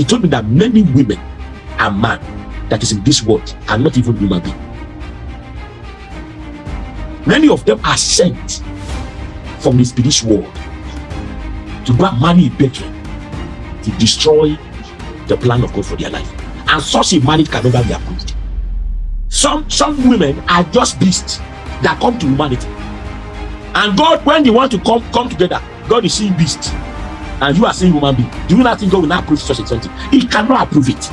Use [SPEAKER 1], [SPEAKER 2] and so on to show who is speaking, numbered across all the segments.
[SPEAKER 1] he told me that many women and men that is in this world are not even human beings. Many of them are sent from the spiritual world to go and marry a to destroy the plan of God for their life. And such a marriage can never be approved. Some some women are just beasts that come to humanity. And God, when they want to come come together, God is seeing beasts. And you are seeing human being. Do you not think God will not approve such a something? He cannot approve it.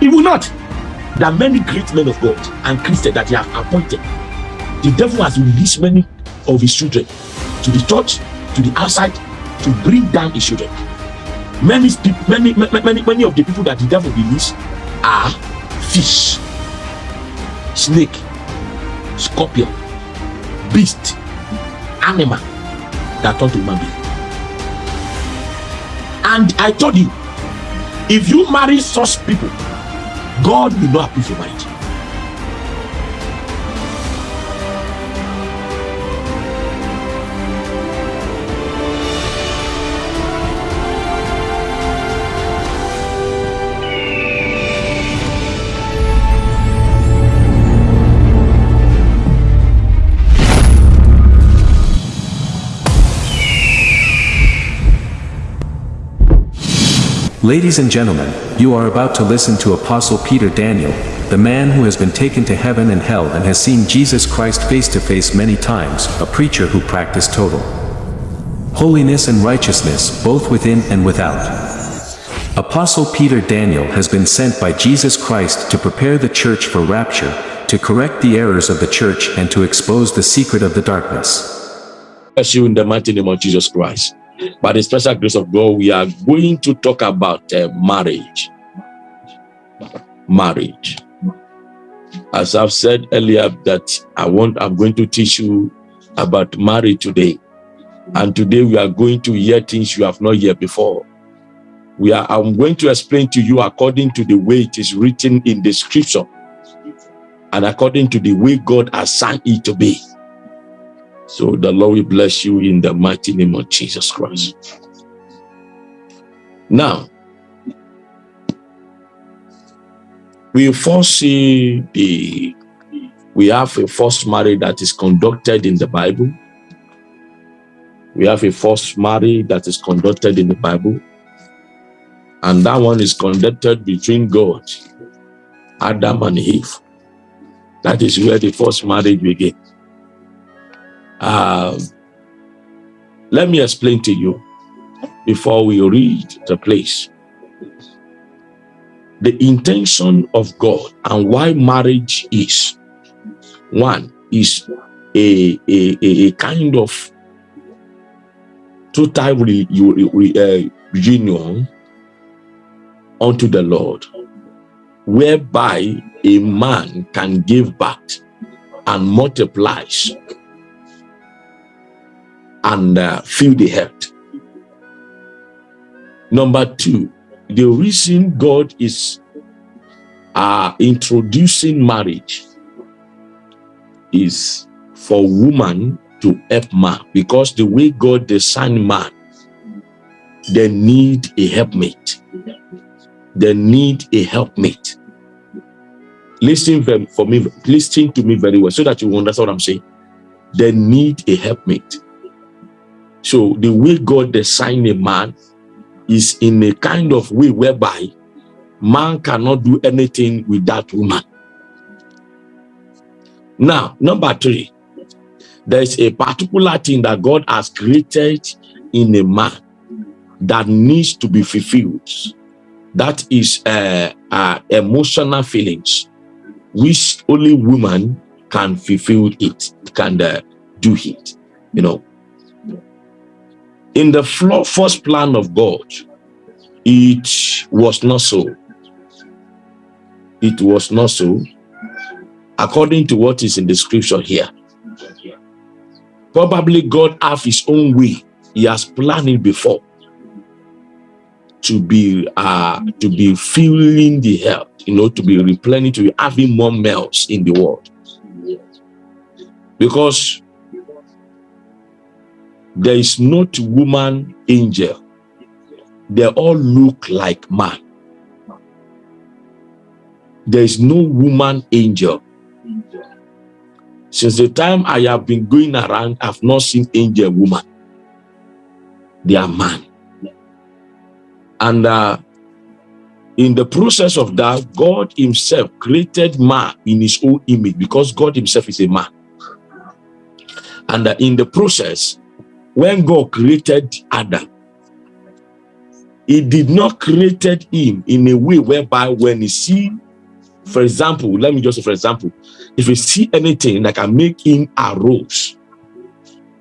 [SPEAKER 1] He will not. There are many great men of God and Christians that he has appointed. The devil has released many of his children to the church, to the outside, to bring down his children. Many, many, many, many of the people that the devil released are fish, snake, scorpion, beast, animal that turn to human being. And I told you, if you marry such people, God will not approve your marriage.
[SPEAKER 2] Ladies and gentlemen, you are about to listen to Apostle Peter Daniel, the man who has been taken to heaven and hell and has seen Jesus Christ face to face many times, a preacher who practiced total holiness and righteousness both within and without. Apostle Peter Daniel has been sent by Jesus Christ to prepare the church for rapture, to correct the errors of the church and to expose the secret of the darkness.
[SPEAKER 1] Bless you in the mighty name of Jesus Christ. By the special grace of God, we are going to talk about uh, marriage. Marriage. As I've said earlier, that I want, I'm going to teach you about marriage today. And today we are going to hear things you have not heard before. We are, I'm going to explain to you according to the way it is written in the scripture and according to the way God assigned it to be. So the Lord will bless you in the mighty name of Jesus Christ. Now, we first see the, we have a first marriage that is conducted in the Bible. We have a first marriage that is conducted in the Bible. And that one is conducted between God, Adam and Eve. That is where the first marriage began. Um, let me explain to you before we read the place. The intention of God and why marriage is one is a, a, a kind of total re, re, uh, union unto the Lord, whereby a man can give back and multiplies and uh, feel the hurt. Number two, the reason God is uh, introducing marriage is for woman to help man because the way God designed man, they need a helpmate. They need a helpmate. Listen for me, listen to me very well so that you understand what I'm saying. They need a helpmate. So the way God designed a man is in a kind of way whereby man cannot do anything without woman. Now, number three, there's a particular thing that God has created in a man that needs to be fulfilled. That is uh, uh, emotional feelings, which only woman can fulfill it, can uh, do it. You know, in the first plan of God, it was not so. It was not so. According to what is in the scripture here. Probably God have his own way. He has planned it before to be uh to be filling the health, you know, to be replenished, to be having more males in the world. Because there is not woman angel they all look like man. There is no woman angel. Since the time I have been going around, I've not seen angel woman. They are man. And uh, in the process of that, God himself created man in his own image because God himself is a man. And uh, in the process, when God created Adam, he did not created him in a way whereby when he see, for example, let me just say, for example, if you see anything that can make him arose,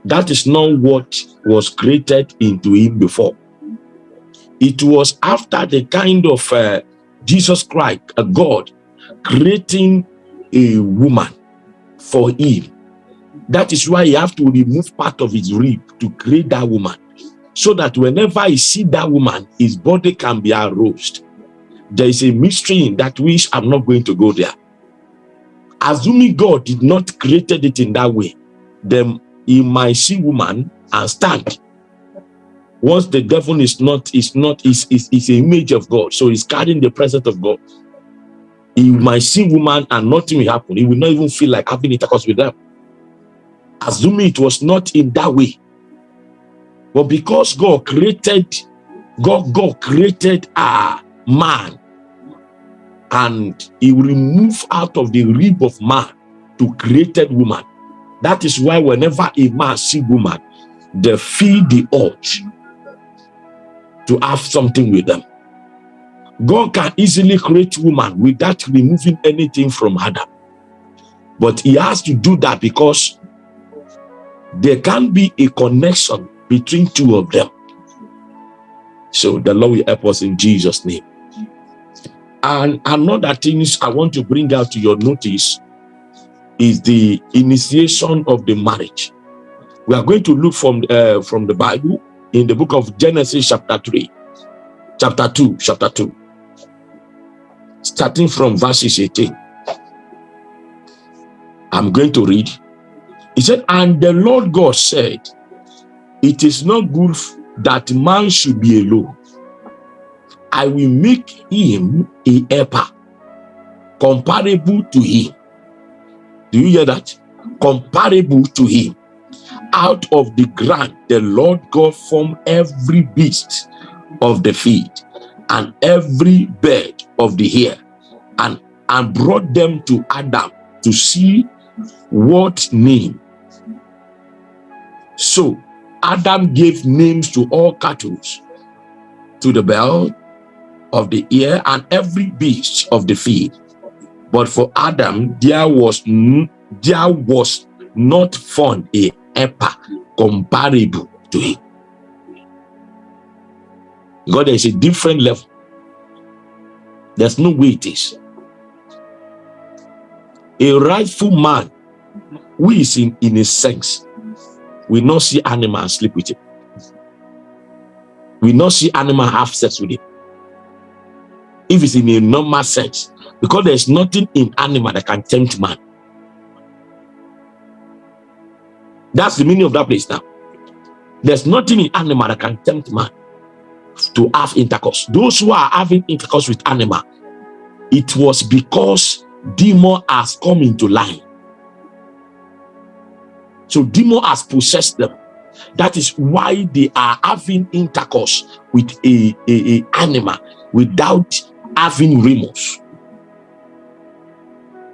[SPEAKER 1] that is not what was created into him before. It was after the kind of uh, Jesus Christ, a God, creating a woman for him. That is why he have to remove part of his rib to create that woman so that whenever I see that woman, his body can be aroused. There is a mystery in that which I'm not going to go there. Assuming God did not created it in that way, then he might see woman and stand. Once the devil is not, is not, is, is, is an image of God, so he's carrying the presence of God. He might see woman and nothing will happen. He will not even feel like having intercourse with them. Assuming it was not in that way, but because God created, God, God created a man and he remove out of the rib of man to created woman. That is why whenever a man see woman, they feel the urge to have something with them. God can easily create woman without removing anything from Adam. But he has to do that because there can be a connection between two of them. So the Lord will help us in Jesus' name. And another thing I want to bring out to your notice is the initiation of the marriage. We are going to look from, uh, from the Bible in the book of Genesis chapter 3, chapter 2, chapter 2, starting from verses 18. I'm going to read. He said, And the Lord God said, it is not good that man should be alone. I will make him a helper comparable to him. Do you hear that? Comparable to him. Out of the ground, the Lord God formed every beast of the field and every bird of the air and, and brought them to Adam to see what name. So Adam gave names to all cattle, to the bell of the ear and every beast of the field. But for Adam, there was there was not found a helper comparable to him. God is a different level. There's no way it is. A rightful man who is in, in a sense we not see animal sleep with him. We not see animal have sex with him. If it's in a normal sense, because there's nothing in animal that can tempt man. That's the meaning of that place now. There's nothing in animal that can tempt man to have intercourse. Those who are having intercourse with animal, it was because demon has come into line so demon has possessed them. That is why they are having intercourse with a, a, a animal without having remorse.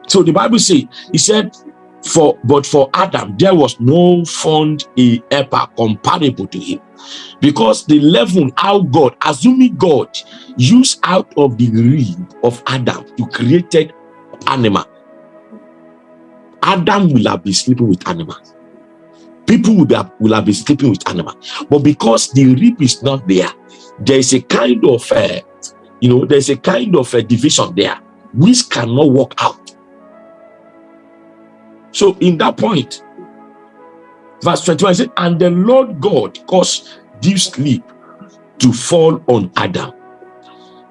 [SPEAKER 1] So the Bible says, he said, for but for Adam, there was no found a helper comparable to him. Because the level how God, assuming God used out of the rib of Adam to created animal, Adam will have been sleeping with animals people will, be, will have been sleeping with animal. But because the rib is not there there is a kind of uh, you know there's a kind of a division there which cannot work out. So in that point verse 21 said and the lord god caused deep sleep to fall on adam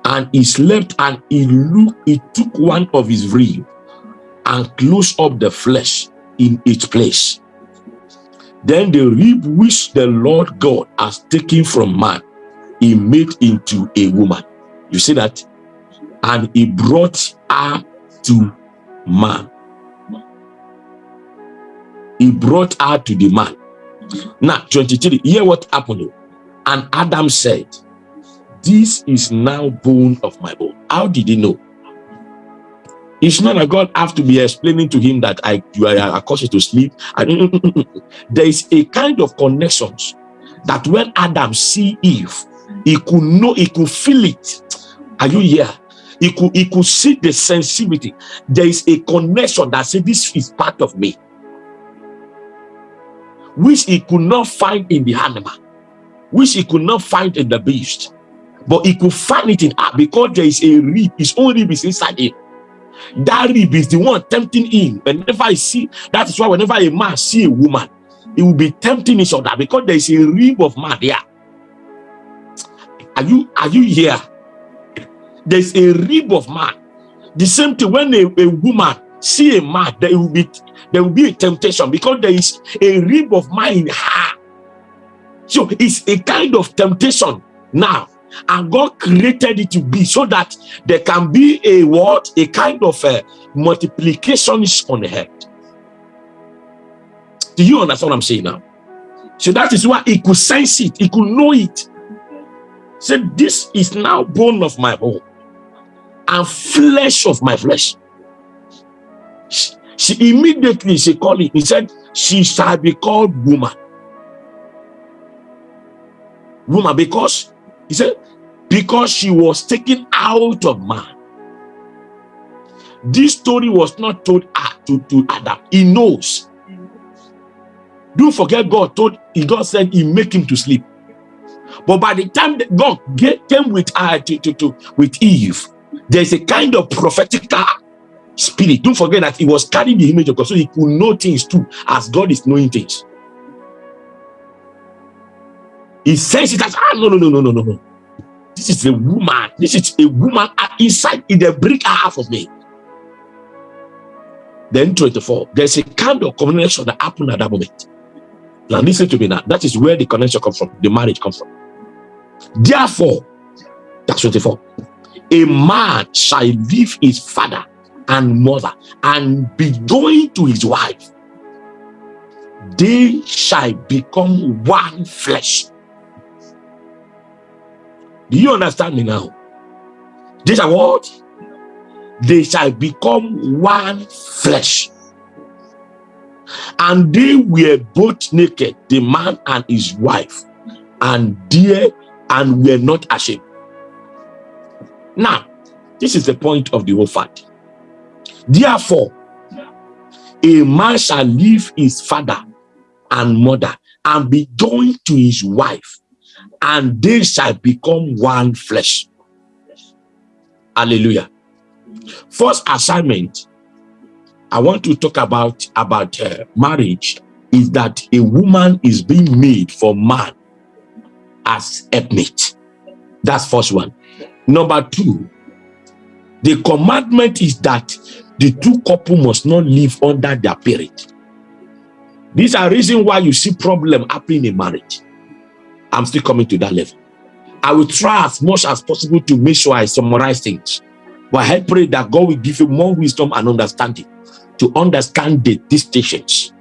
[SPEAKER 1] and he slept and he looked he took one of his rib and closed up the flesh in its place then the rib which the Lord God has taken from man, he made into a woman. You see that? And he brought her to man. He brought her to the man. Now, 23, hear what happened. And Adam said, This is now bone of my bone. How did he know? It's not that God have to be explaining to him that I you are caused to sleep. Mm, mm, mm, there is a kind of connections that when Adam see Eve, he could know, he could feel it. Are you here? He could, he could see the sensitivity. There is a connection that says this is part of me, which he could not find in the animal, which he could not find in the beast, but he could find it in her because there is a rib, his own rib is inside him. That rib is the one tempting him. Whenever I see, that is why whenever a man see a woman, it will be tempting each other because there is a rib of man there. Are you are you here? There's a rib of man. The same thing when a, a woman see a man, there will be there will be a temptation because there is a rib of man in her. So it's a kind of temptation now. And God created it to be so that there can be a what? A kind of uh, a multiplication on the head. Do you understand what I'm saying now? So that is why he could sense it, he could know it. Said, This is now bone of my bone and flesh of my flesh. She, she immediately she called it, he said, She shall be called woman. Woman, because he said, because she was taken out of man. This story was not told to, to Adam. He knows don't forget God told God said he make him to sleep. But by the time that God came with uh, to, to, to, with Eve, there's a kind of prophetic spirit. Don't forget that he was carrying the image of God, so he could know things too, as God is knowing things. He says it as ah no no no no no no no. This is a woman. This is a woman inside in the brick half of me. Then 24. There's a kind of communication that happened at that moment. Now listen to me now. That is where the connection comes from, the marriage comes from. Therefore, that's 24. A man shall leave his father and mother and be joined to his wife. They shall become one flesh. Do you understand me now? These are what? They shall become one flesh. And they were both naked, the man and his wife, and dear and were not ashamed. Now, this is the point of the whole fact. Therefore, a man shall leave his father and mother and be joined to his wife, and they shall become one flesh. Hallelujah. First assignment I want to talk about about uh, marriage is that a woman is being made for man as a mate. That's first one. Number two, the commandment is that the two couple must not live under their parent. These are reason why you see problem happening in marriage. I'm still coming to that level. I will try as much as possible to make sure I summarize things. But I pray that God will give you more wisdom and understanding to understand the distinctions.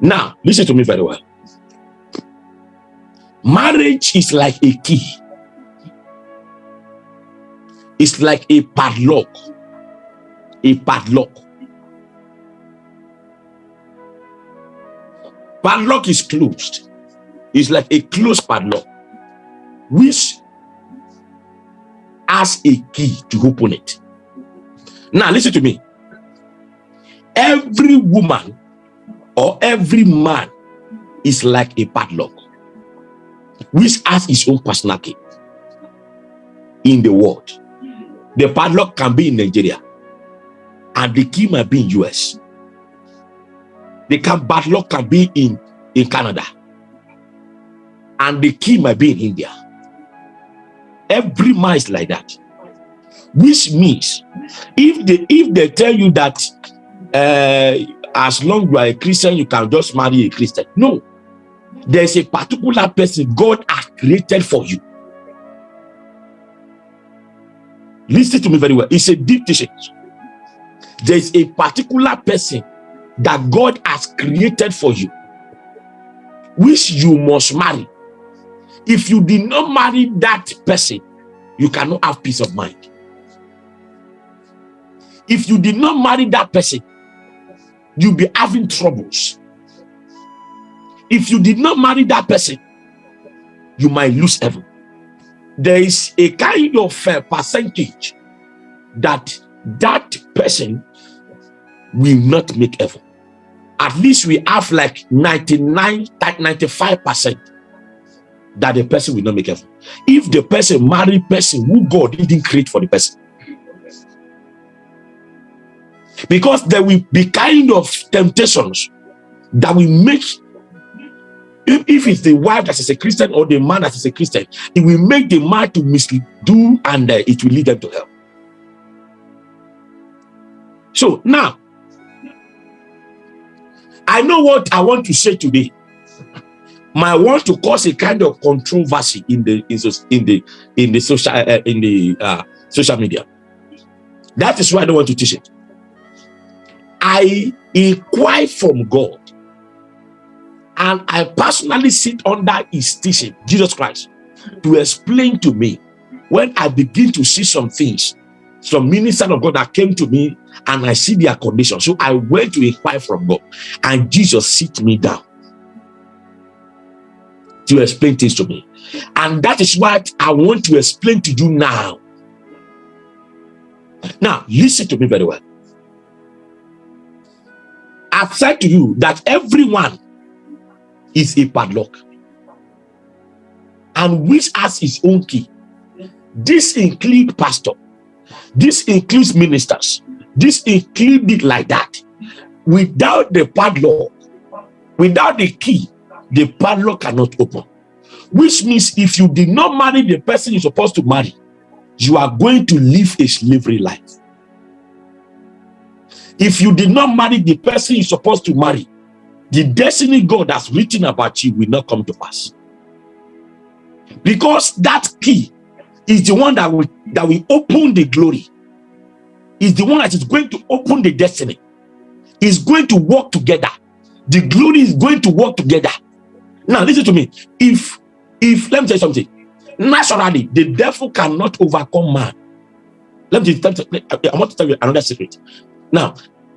[SPEAKER 1] Now, listen to me very well. Marriage is like a key. It's like a padlock. A padlock. Padlock is closed. It's like a closed padlock, which has a key to open it. Now, listen to me. Every woman or every man is like a padlock which has its own personal key in the world. The padlock can be in nigeria and the key might be in us the padlock can be in in canada and the key might be in india every man is like that which means if they if they tell you that uh, as long you are a Christian, you can just marry a Christian. No, there's a particular person God has created for you. Listen to me very well. It's a deep teaching. There is a particular person that God has created for you, which you must marry. If you did not marry that person, you cannot have peace of mind. If you did not marry that person, you'll be having troubles. If you did not marry that person, you might lose heaven. There is a kind of uh, percentage that that person will not make heaven. At least we have like 99, 95% that the person will not make heaven. If the person marry person who God didn't create for the person. Because there will be kind of temptations that will make if, if it's the wife that is a Christian or the man that is a Christian, it will make the man to mislead and uh, it will lead them to hell. So now, I know what I want to say today. My want to cause a kind of controversy in the in the in the social uh, in the uh, social media. That is why I don't want to teach it. I inquire from God and I personally sit under his teaching, Jesus Christ, to explain to me when I begin to see some things, some minister of God that came to me and I see their condition. So I went to inquire from God and Jesus sit me down to explain things to me. And that is what I want to explain to you now. Now, listen to me very well. I've said to you that everyone is a padlock and which has his own key this includes pastor this includes ministers this includes it like that without the padlock without the key the padlock cannot open which means if you did not marry the person you're supposed to marry you are going to live a slavery life if you did not marry the person you're supposed to marry the destiny God has written about you will not come to pass. Because that key is the one that will that will open the glory. Is the one that is going to open the destiny. Is going to work together. The glory is going to work together. Now listen to me. If if let me tell you something. Naturally, the devil cannot overcome man. Let me tell you, I want to tell you another secret. Now,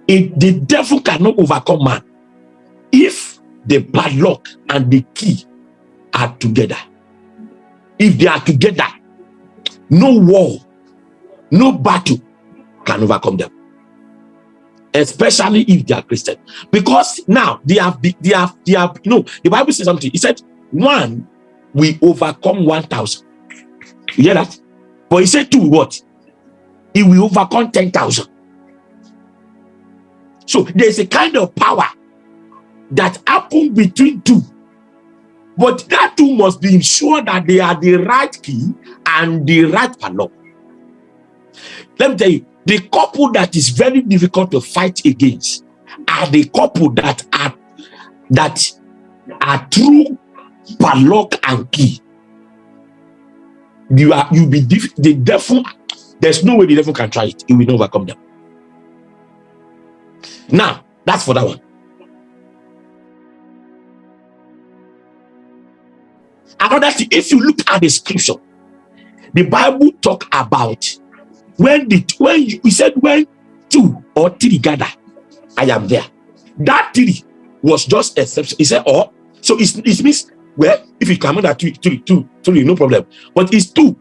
[SPEAKER 1] if the devil cannot overcome man, if the padlock and the key are together if they are together no war no battle can overcome them especially if they are christian. Because now they have they have they have you know the bible says something. He said one we overcome 1000 you hear that? But he said two what? He will overcome 10,000 so there's a kind of power that happen between two. But that two must be ensured that they are the right key and the right padlock. Let me tell you the couple that is very difficult to fight against are the couple that are that are true padlock and key. You are you be the devil there's no way the devil can try it. He will overcome them. Now that's for that one. Another thing, if you look at the scripture, the Bible talk about when the when you, he said when two or three gather, I am there. That three was just exception. He said, oh, so it's, it means well, if you come that two, three, two, three, no problem. But it's two.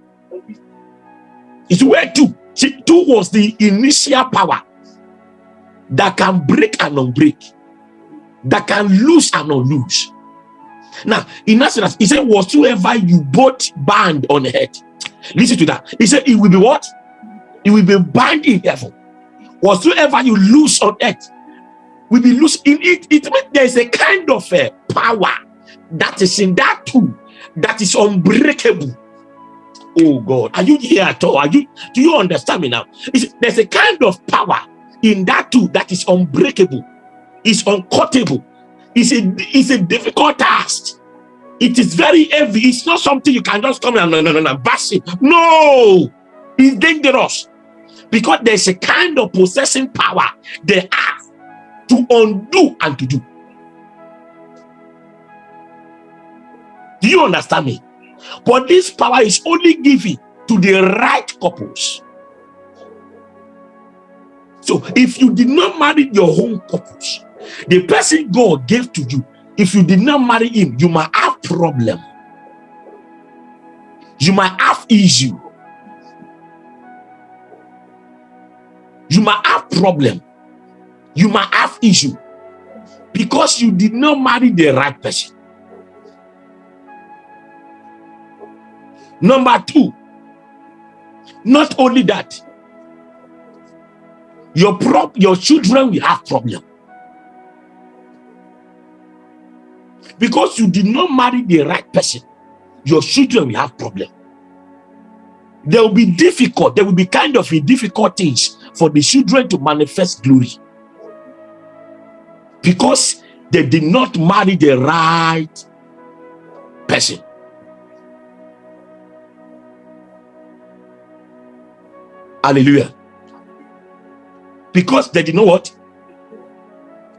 [SPEAKER 1] It's where two. See, two was the initial power that can break and unbreak, that can lose and unloose. Now, in Exodus, he said, whatsoever you both bind on earth. Listen to that. He said, it will be what? It will be bound in heaven. Whatsoever you lose on earth will be loose in it. It means there's a kind of a power that is in that too, that is unbreakable. Oh God, are you here at all? Are you do you understand me now? It's, there's a kind of power in that too that is unbreakable, is uncuttable it's a it's a difficult task. It is very heavy. It's not something you can just come and no, no, no, no, bash it. No, it's dangerous because there's a kind of possessing power they have to undo and to do. Do you understand me? But this power is only given to the right couples. So if you did not marry your own couples, the person God gave to you, if you did not marry him, you might have problem. You might have issue. You might have problem. You might have issue because you did not marry the right person. Number two, not only that, your prop your children will have problem because you did not marry the right person your children will have problem there will be difficult there will be kind of difficult things for the children to manifest glory. Because they did not marry the right person. Hallelujah. Because they did not what?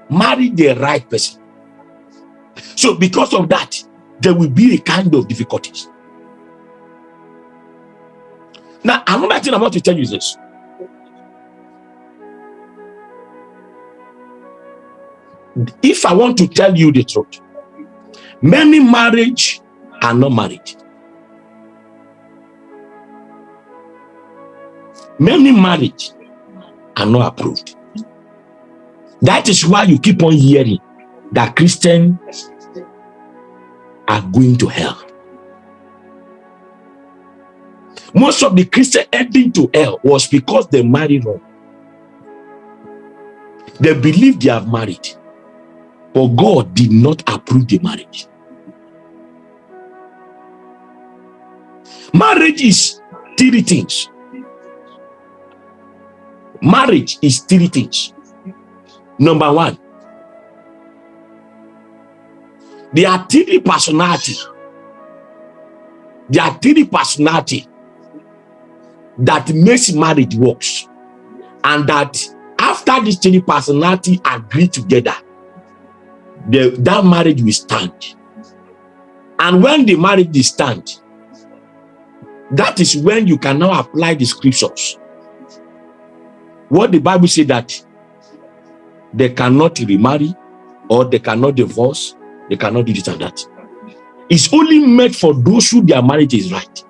[SPEAKER 1] Marry the right person. So because of that there will be a kind of difficulties. Now another thing i want to tell you is this if i want to tell you the truth many marriage are not married many marriage are not approved. That is why you keep on hearing that Christians are going to hell. Most of the Christians heading to hell was because they married wrong. They believe they have married, but God did not approve the marriage. Marriage is three things. Marriage is three things. Number one there are three personality there are three personality that makes marriage works. And that after these three personality agree together the that marriage will stand and when the marriage is stand that is when you can now apply the scriptures what the Bible said that they cannot remarry or they cannot divorce, they cannot do this and that. It's only meant for those who their marriage is right,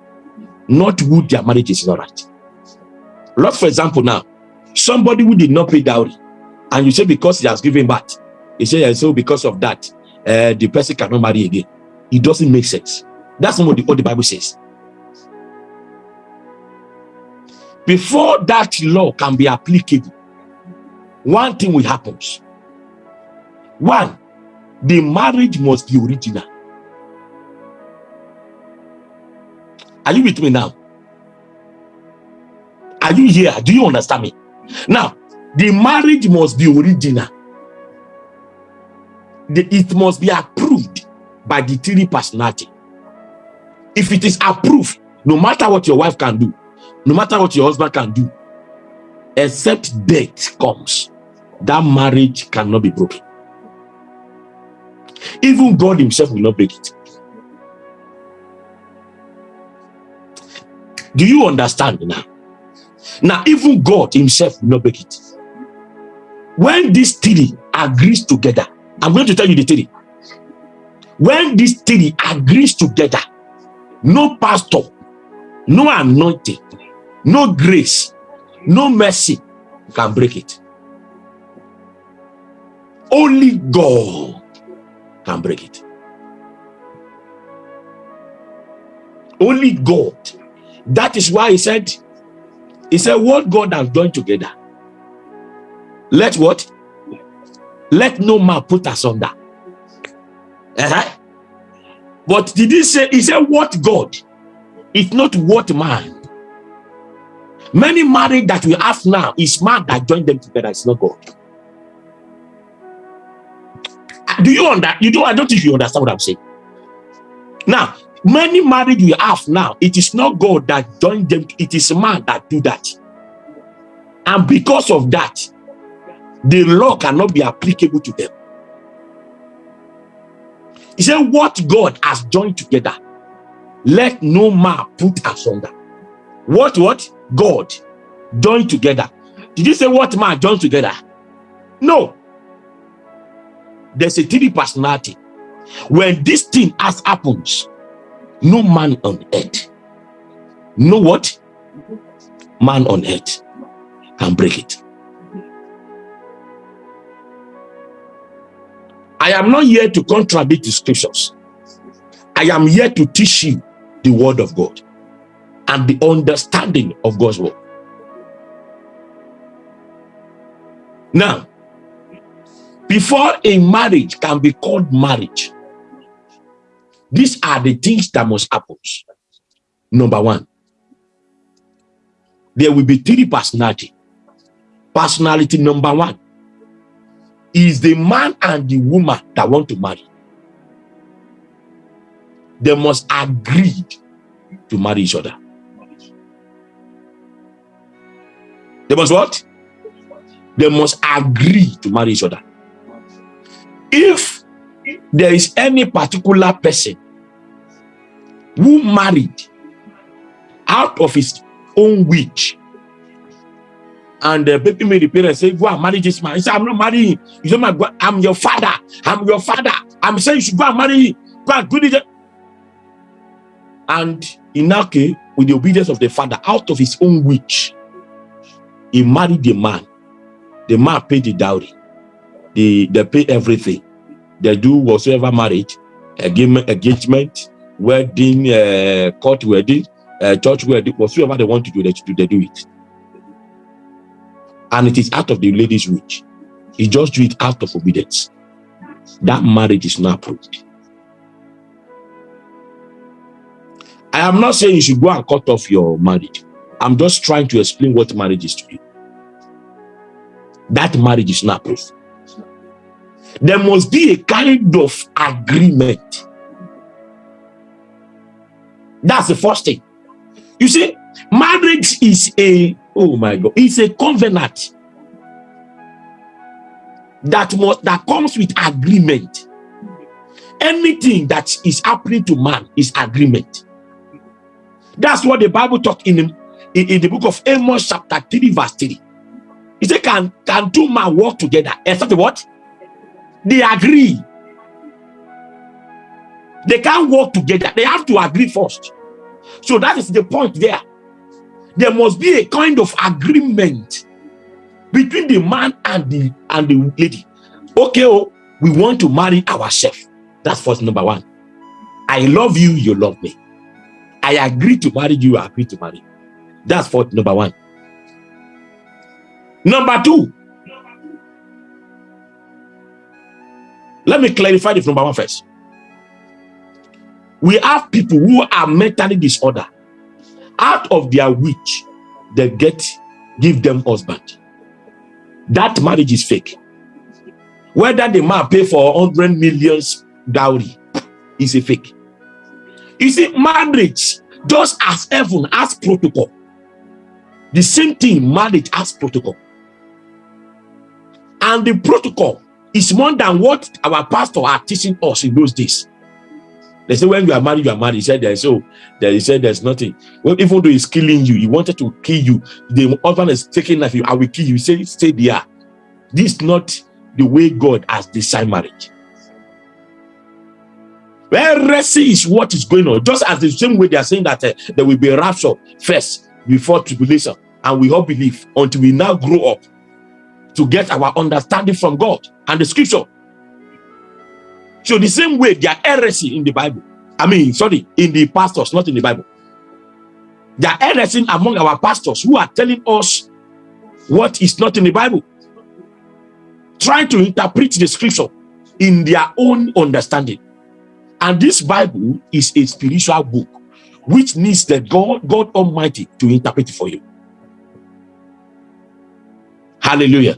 [SPEAKER 1] not who their marriage is not right. Like for example, now somebody who did not pay dowry, and you say because he has given birth, he said so because of that, uh, the person cannot marry again. It doesn't make sense. That's not what the, what the Bible says. Before that law can be applicable, one thing will happen. One, the marriage must be original. Are you with me now? Are you here? Do you understand me? Now, the marriage must be original. It must be approved by the three personality. If it is approved, no matter what your wife can do, no matter what your husband can do, except death comes, that marriage cannot be broken. Even God himself will not break it. Do you understand now? Now, even God himself will not break it. When these three agrees together, I'm going to tell you the three. When these three agrees together, no pastor, no anointing, no grace, no mercy can break it. Only God can break it. Only God. That is why he said, he said, what God has done together. Let what? Let no man put us under. Uh -huh. But did he say, he said, what God? It's not what man. Many marriage that we have now is man that joined them together. It's not God. Do you understand? You do. I don't think you understand what I'm saying. Now, Many marriage we have now, it is not God that joined them, it is man that do that. And because of that, the law cannot be applicable to them. He said, What God has joined together, let no man put asunder. What what? God joined together. Did you say what man joined together? No. There's a three personality. When this thing has happens, no man on earth, no what? Man on earth can break it. I am not here to contradict the scriptures. I am here to teach you the word of God and the understanding of God's word. Now, before a marriage can be called marriage, these are the things that must happen. Number one, there will be three personality. Personality number one is the man and the woman that want to marry. They must agree to marry each other. They must what? They must agree to marry each other. If there is any particular person who married out of his own wish and the baby made the parents say go and marry this man. He said i'm not marrying you say my i'm your father. I'm your father. I'm saying you should go and marry him. Go and do it. And in that case with the obedience of the father out of his own wish he married the man. The man paid the dowry. They they pay everything. They do whatsoever marriage engagement engagement wedding, uh, court wedding, uh, church wedding, whatsoever they want to do, they, they do it. And it is out of the lady's reach. He just do it out of obedience. That marriage is not approved. I am not saying you should go and cut off your marriage. I'm just trying to explain what marriage is to you. That marriage is not approved. There must be a kind of agreement that's the first thing. You see, marriage is a, oh my God, it's a covenant that must, that comes with agreement. Anything that is happening to man is agreement. That's what the Bible talk in, in, in the book of Amos chapter 3 verse 3. He said, can, can two men work together? Except what? They agree. They can't work together. They have to agree first. So that is the point there. There must be a kind of agreement between the man and the and the lady. Okay, oh, we want to marry ourselves. That's first number one. I love you, you love me. I agree to marry you, I agree to marry. That's for number one. Number two. Let me clarify the number one first we have people who are mentally disordered out of their witch they get give them husband. That marriage is fake. Whether the man pay for 100 millions dowry is a fake. You see marriage just as heaven has protocol. The same thing marriage has protocol. And the protocol is more than what our pastor are teaching us in those days they say when you are married, you are married. He said there's so there he said there's nothing. Well, even though he's killing you, he wanted to kill you. The husband is taking life. I will kill you. He said, stay there. This is not the way God has designed marriage. Heresy is what is going on. Just as the same way they are saying that uh, there will be a rapture first before tribulation, and we all believe until we now grow up to get our understanding from God and the scripture. So the same way there are heresy in the Bible. I mean, sorry, in the pastors, not in the Bible. There are heresy among our pastors who are telling us what is not in the Bible. Trying to interpret the scripture in their own understanding. And this Bible is a spiritual book which needs the God, God Almighty to interpret for you. Hallelujah.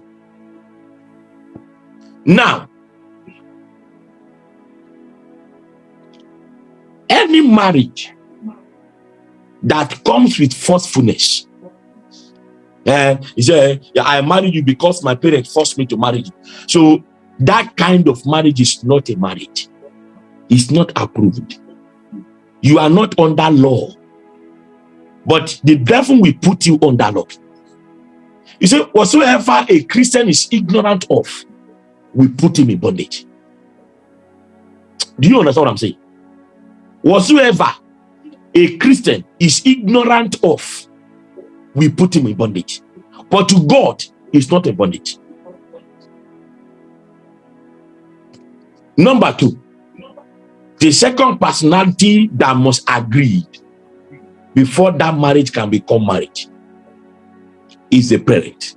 [SPEAKER 1] Now, any marriage that comes with forcefulness. Uh, he said, I married you because my parents forced me to marry you. So that kind of marriage is not a marriage. It's not approved. You are not under law. But the devil will put you under law. You say, whatsoever a Christian is ignorant of, we put him in bondage. Do you understand what I'm saying? Whatsoever a Christian is ignorant of, we put him in bondage. But to God, it's not a bondage. Number two, the second personality that must agree before that marriage can become marriage is the parent.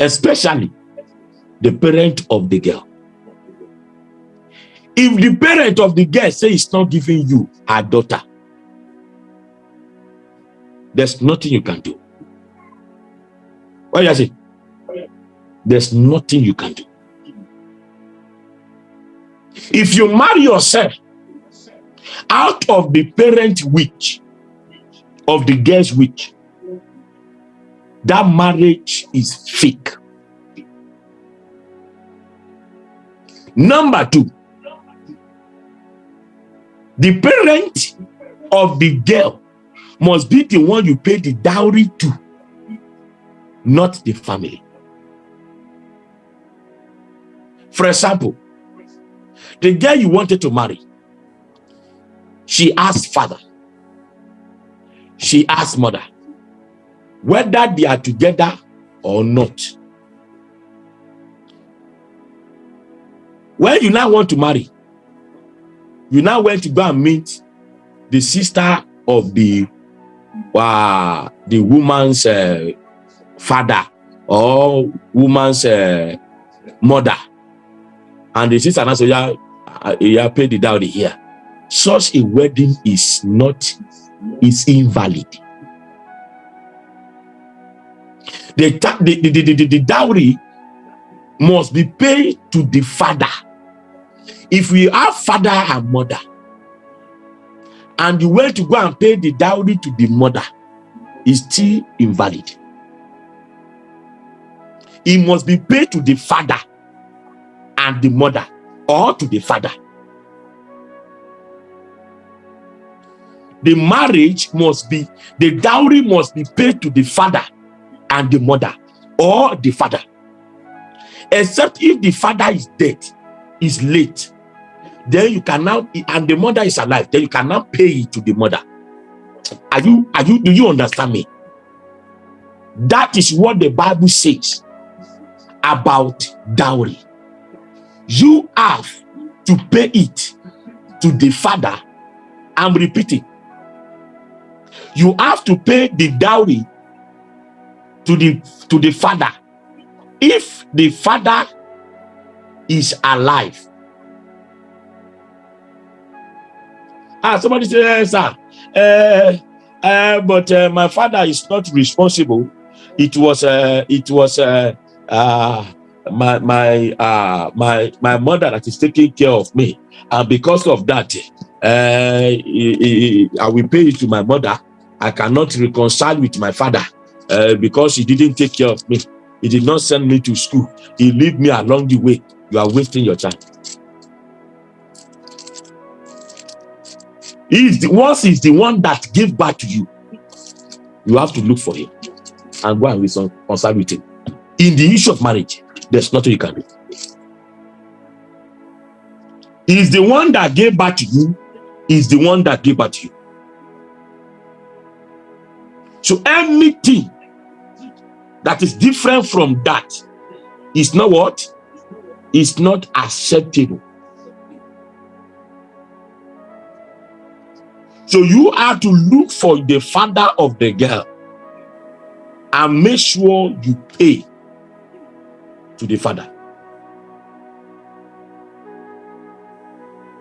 [SPEAKER 1] Especially the parent of the girl. If the parent of the girl say it's not giving you her daughter, there's nothing you can do. What do you say? There's nothing you can do. If you marry yourself out of the parent witch of the girl's witch, that marriage is fake. Number two, the parent of the girl must be the one you pay the dowry to, not the family. For example, the girl you wanted to marry, she asked father, she asked mother, whether they are together or not. When you now want to marry, you now went to go and meet the sister of the uh, the woman's uh, father or woman's uh, mother. And the sister now say yeah, uh, yeah pay the dowry here. Such a wedding is not is invalid. The, the, the, the, the dowry must be paid to the father if we have father and mother and you went to go and pay the dowry to the mother is still invalid. It must be paid to the father and the mother or to the father. The marriage must be the dowry must be paid to the father and the mother or the father. Except if the father is dead is late then you can now and the mother is alive then you can now pay it to the mother. Are you are you do you understand me? That is what the bible says about dowry. You have to pay it to the father. I'm repeating. You have to pay the dowry to the to the father. If the father is alive Ah, somebody say, eh, sir, uh, uh, but uh, my father is not responsible. It was, uh, it was uh, uh, my my uh, my my mother that is taking care of me, and because of that, uh, I will pay it to my mother. I cannot reconcile with my father uh, because he didn't take care of me. He did not send me to school. He leave me along the way. You are wasting your time. He is the once he's the one that gave back to you. You have to look for him and go and with him. In the issue of marriage, there's nothing you can do. He's the one that gave back to you, is the one that gave back to you. So anything that is different from that is not what? Is not acceptable. So you have to look for the father of the girl and make sure you pay to the father.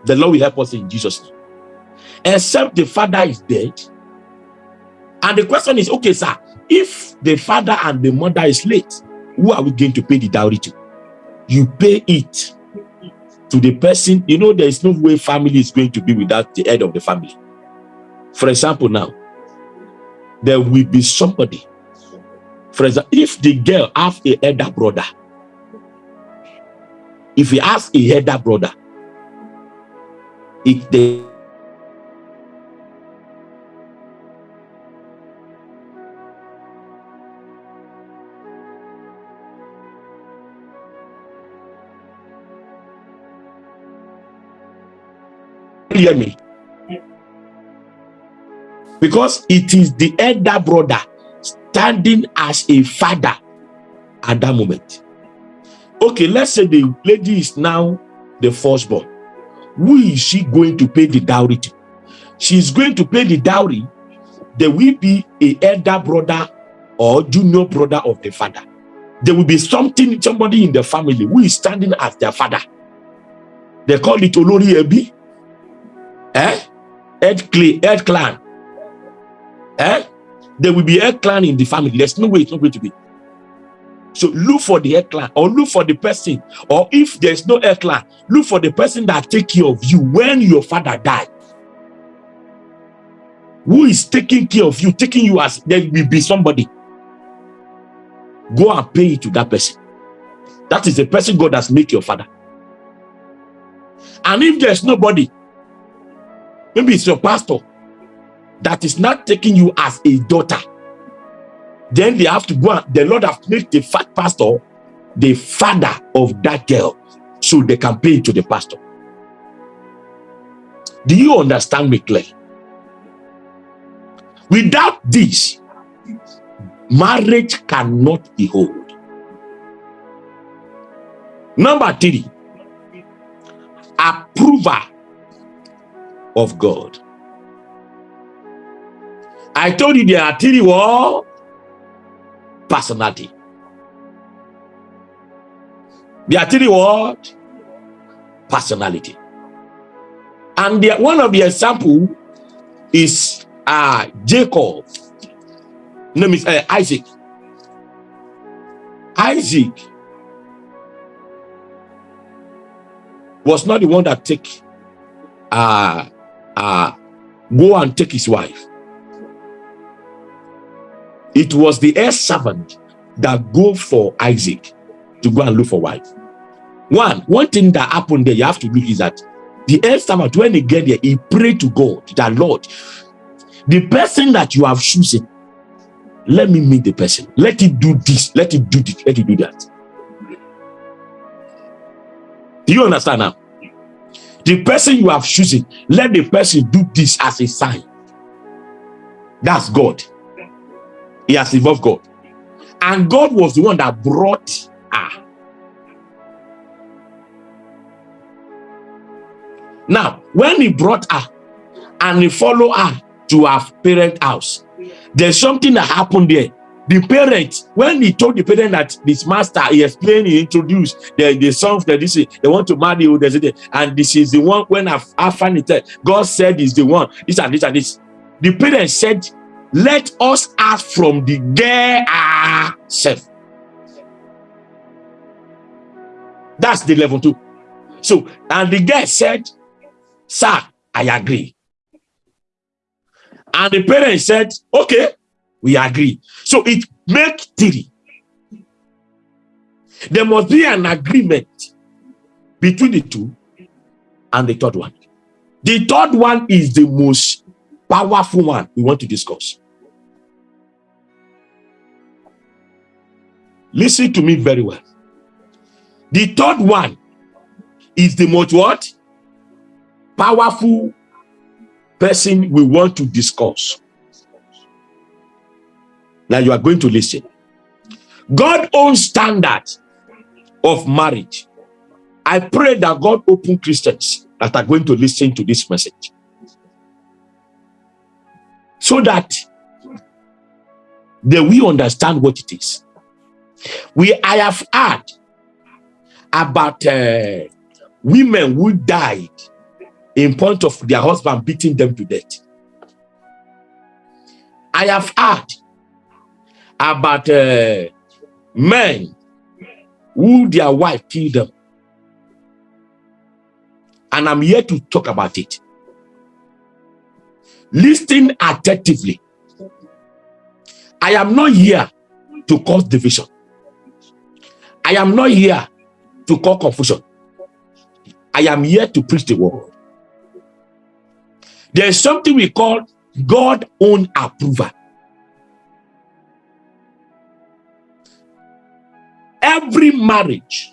[SPEAKER 1] The Lord will help us in Jesus' name. Except the father is dead. And the question is, okay, sir, if the father and the mother is late, who are we going to pay the dowry to? You pay it to the person, you know, there is no way family is going to be without the head of the family. For example, now, there will be somebody. For example, if the girl have a elder brother, if he has a elder brother, if they hear me because it is the elder brother standing as a father at that moment. Okay let's say the lady is now the firstborn. Who is she going to pay the dowry to? She's going to pay the dowry. There will be a elder brother or junior brother of the father. There will be something somebody in the family who is standing as their father. They call it olori ebi. Eh? Head clan eh there will be a clan in the family there's no way it's not going to be so look for the clan or look for the person, or if there's no clan, look for the person that take care of you when your father died. Who is taking care of you, taking you as there will be somebody. Go and pay it to that person. That is the person God has made your father. And if there's nobody, maybe it's your pastor that is not taking you as a daughter then they have to go and the Lord have made the fat pastor the father of that girl so they can pay to the pastor. Do you understand me clearly? Without this, marriage cannot be whole. Number three, approval of God. I told you there are three what? personality. The what? Personality. And the, one of the example is uh, Jacob. Name is uh, Isaac. Isaac was not the one that take uh uh go and take his wife it was the heir servant that go for Isaac to go and look for wife. One, one thing that happened there, you have to look is that the heir servant, when he get there, he prayed to God, that Lord, the person that you have chosen, let me meet the person. Let it do this, let it do this, let it do that. Do you understand now? The person you have chosen, let the person do this as a sign. That's God. He has involved God. And God was the one that brought her. Now, when he brought her and he followed her to her parent house, there's something that happened there. The parent, when he told the parent that this master, he explained, he introduced the, the sons that this is, they want to marry you, and this is the one when I, I find it, God said is the one, this and this and this. The parent said let us ask from the girl herself. That's the level two. So, and the girl said, Sir, I agree. And the parent said, Okay, we agree. So it make three. There must be an agreement between the two and the third one. The third one is the most powerful one we want to discuss. Listen to me very well. The third one is the most what? Powerful person we want to discuss. Now you are going to listen. God owns standard of marriage. I pray that God open Christians that are going to listen to this message. So that they will understand what it is. We I have heard about uh, women who died in point of their husband beating them to death. I have heard about uh, men who their wife killed them. And I'm here to talk about it. Listen attentively. I am not here to cause division. I am not here to cause confusion. I am here to preach the word. There is something we call God own approval. Every marriage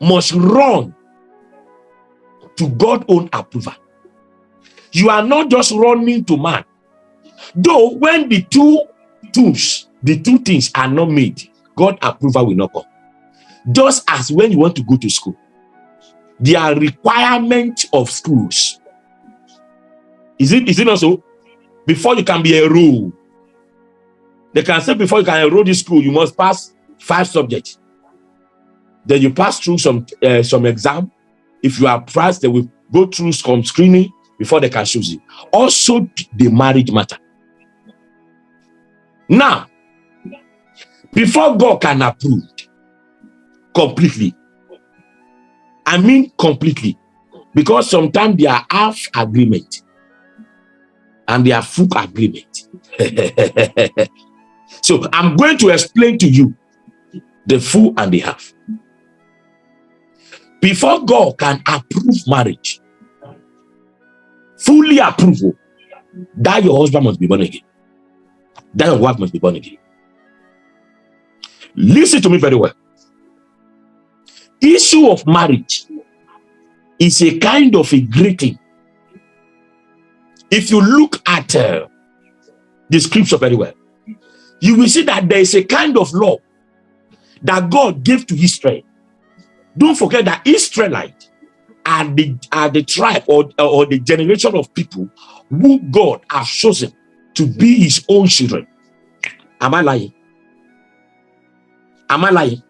[SPEAKER 1] must run to God own approval. You are not just running to man. Though when the two tools, the two things are not made, God approval will not come. Just as when you want to go to school, there are requirements of schools. Is it, is it not so? Before you can be enrolled, they can say before you can enroll this school, you must pass five subjects. Then you pass through some uh, some exam. If you are passed, they will go through some screening before they can choose you. Also, the marriage matter. Now, before God can approve completely, I mean completely, because sometimes they are half agreement and they are full agreement. so I'm going to explain to you the full and the half. Before God can approve marriage, fully approval, that your husband must be born again. That your wife must be born again. Listen to me very well. Issue of marriage is a kind of a greeting. If you look at uh, the scripture very well, you will see that there is a kind of law that God gave to Israel. Don't forget that Israelite are the are the tribe or, or the generation of people who God has chosen to be his own children. Am I lying? Am I lying?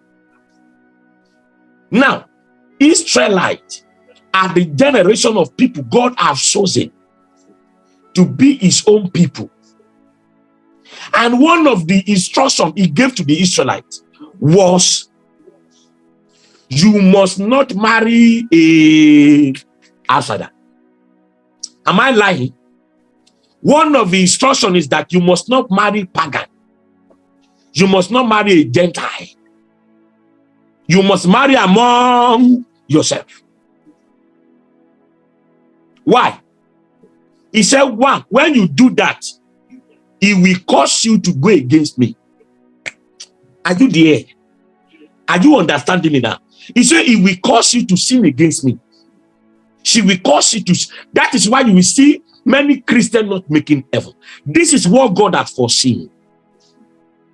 [SPEAKER 1] Now, Israelite are the generation of people God has chosen to be his own people. And one of the instructions he gave to the Israelites was you must not marry a outsider. Am I lying? One of the instructions is that you must not marry pagan. You must not marry a Gentile. You must marry among yourself. Why? He said, one, when you do that, it will cause you to go against me. Are you there? Are you understanding me now? He said, it will cause you to sin against me. She will cause you to. That is why you will see many Christians not making heaven. This is what God has foreseen.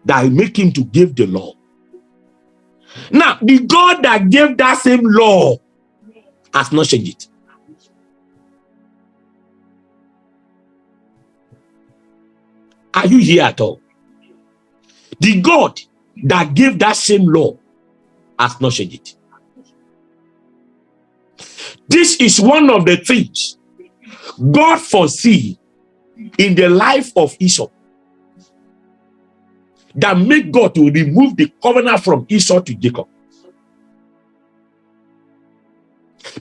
[SPEAKER 1] That I make him to give the law. Now, the God that gave that same law has not changed it. Are you here at all? The God that gave that same law has not changed it. This is one of the things God foresee in the life of Esau that make God to remove the covenant from Esau to Jacob.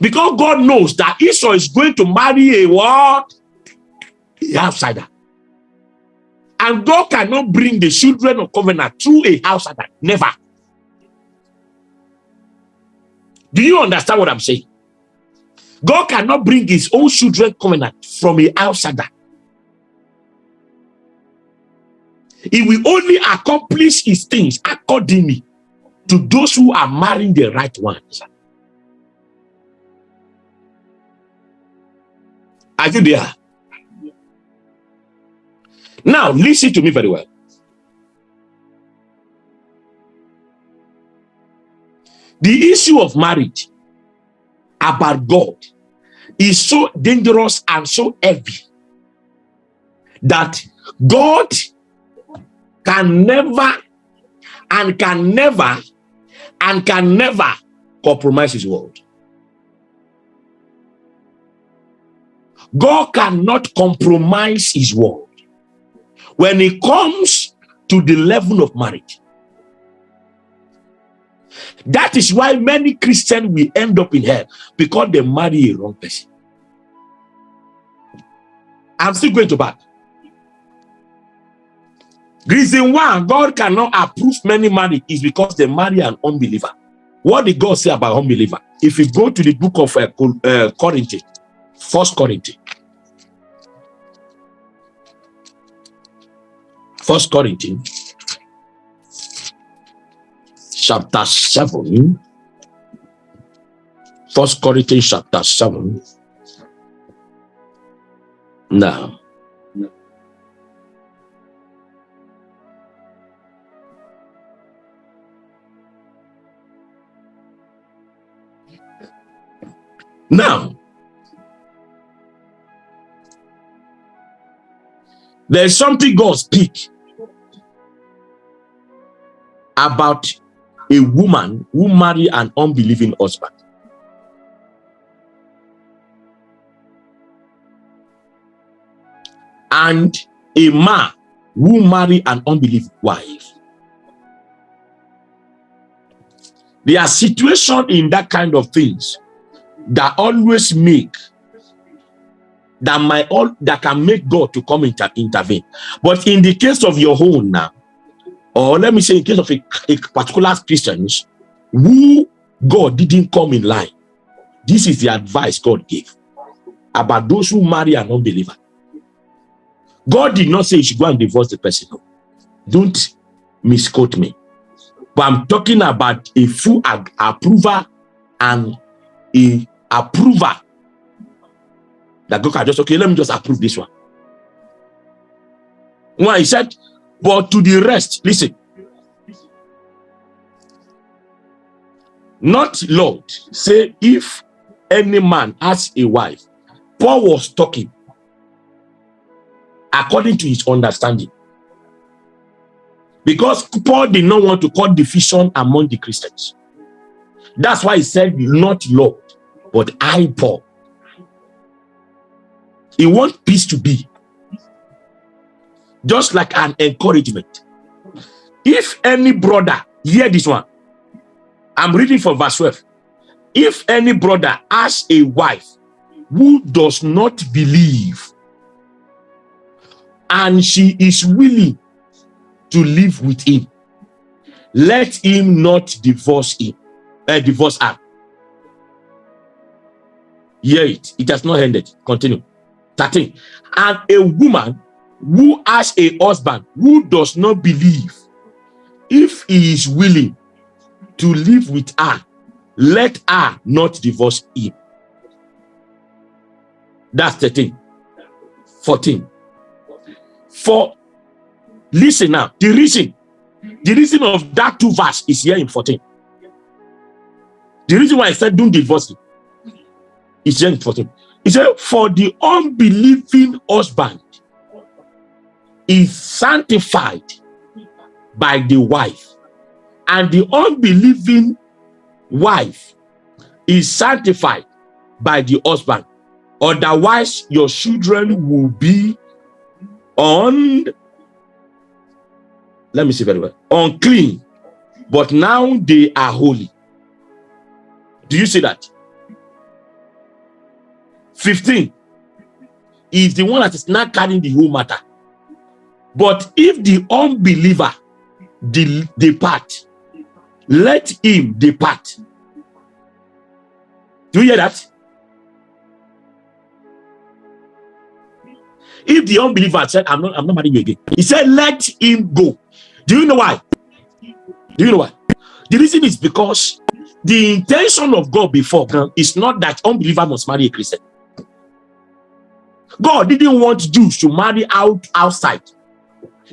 [SPEAKER 1] Because God knows that Esau is going to marry a what? A outsider. And God cannot bring the children of covenant through a outsider. Never. Do you understand what I'm saying? God cannot bring his own children covenant from an outsider. He will only accomplish his things accordingly to those who are marrying the right ones. Are you there? Now, listen to me very well. The issue of marriage about God is so dangerous and so heavy that God can never and can never and can never compromise his word. God cannot compromise his word. When it comes to the level of marriage, That is why many Christians will end up in hell because they marry a wrong person. I'm still going to back. Reason why God cannot approve many marriage is because they marry an unbeliever. What did God say about unbeliever? If you go to the book of uh, uh, Corinthians, First Corinthians, First Corinthians, chapter seven. First Corinthians chapter seven. Now, Now, there's something God speak about a woman who marry an unbelieving husband. And a man who marry an unbelieving wife. There are situations in that kind of things that always make that might all that can make God to come inter intervene. But in the case of your own now, or let me say in case of a, a particular Christians who God didn't come in line, this is the advice God gave about those who marry an unbeliever. God did not say you should go and divorce the person. No. Don't misquote me. But I'm talking about a full approval and a approver that God can just, okay, let me just approve this one. Why he said, but to the rest, listen. Not Lord, say if any man has a wife, Paul was talking according to his understanding. Because Paul did not want to cause division among the Christians. That's why he said, not Lord but I, Paul, he wants peace to be just like an encouragement. If any brother, hear this one, I'm reading from verse 12. If any brother has a wife who does not believe and she is willing to live with him, let him not divorce him, uh, divorce her. Hear it. It has not ended. Continue. 13. And a woman who has a husband who does not believe, if he is willing to live with her, let her not divorce him. That's 13. 14. For, listen now, the reason, the reason of that two verse is here in 14. The reason why I said don't divorce him it's just 14. He said, For the unbelieving husband is sanctified by the wife, and the unbelieving wife is sanctified by the husband. Otherwise, your children will be on, let me see very well, unclean, but now they are holy. Do you see that? 15 is the one that is not carrying the whole matter. But if the unbeliever de depart, let him depart. Do you hear that? If the unbeliever said, I'm not, I'm not marrying you again, he said, let him go. Do you know why? Do you know why? The reason is because the intention of God before is not that unbeliever must marry a Christian. God didn't want Jews to marry out outside.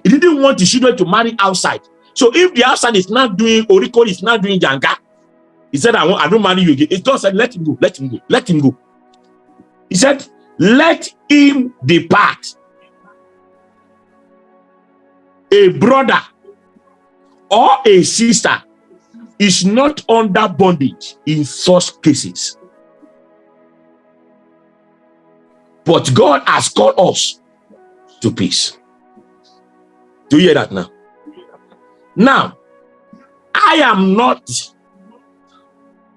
[SPEAKER 1] He didn't want the children to marry outside. So if the outside is not doing Oriko is not doing Janga, he said, I, won't, I don't marry you again. It God said, let him go, let him go, let him go. He said, let him depart. A brother or a sister is not under bondage in such cases. But God has called us to peace. Do you hear that now? Now, I am not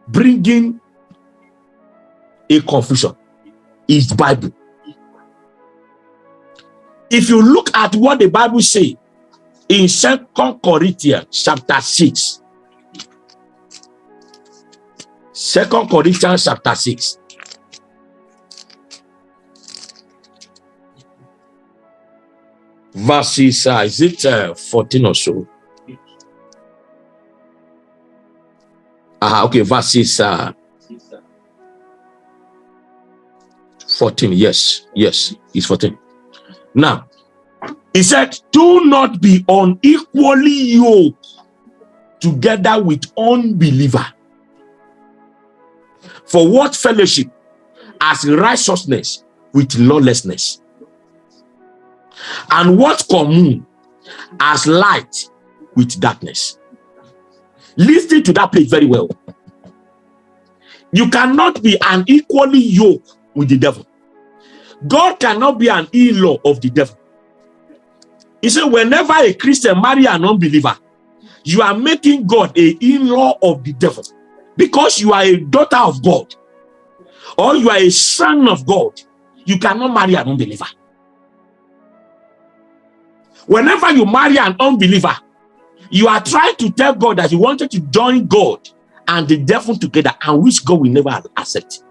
[SPEAKER 1] bringing a confusion is Bible. If you look at what the Bible say in Second Corinthians chapter 6, Second Corinthians chapter 6, verses, uh, is it uh, 14 or so? Uh, okay, verses uh, 14. Yes, yes, it's 14. Now, he said, Do not be unequally yoked together with unbeliever. For what fellowship as righteousness with lawlessness? And what commune as light with darkness? Listen to that place very well. You cannot be an equally yoke with the devil. God cannot be an in-law of the devil. He said, whenever a Christian marry an unbeliever, you are making God a in-law of the devil because you are a daughter of God or you are a son of God. You cannot marry an unbeliever. Whenever you marry an unbeliever, you are trying to tell God that you wanted to join God and the devil together and which God will never accept.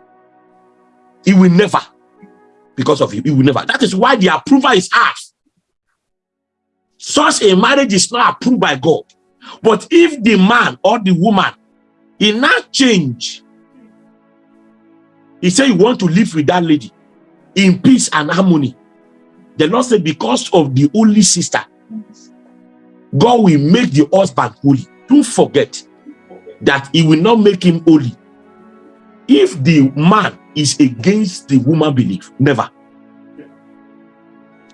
[SPEAKER 1] He will never because of you. He will never. That is why the approval is asked. Such a marriage is not approved by God. But if the man or the woman he now change, he said you want to live with that lady in peace and harmony. The Lord said, because of the only sister, God will make the husband holy. Don't forget that he will not make him holy. If the man is against the woman belief, never.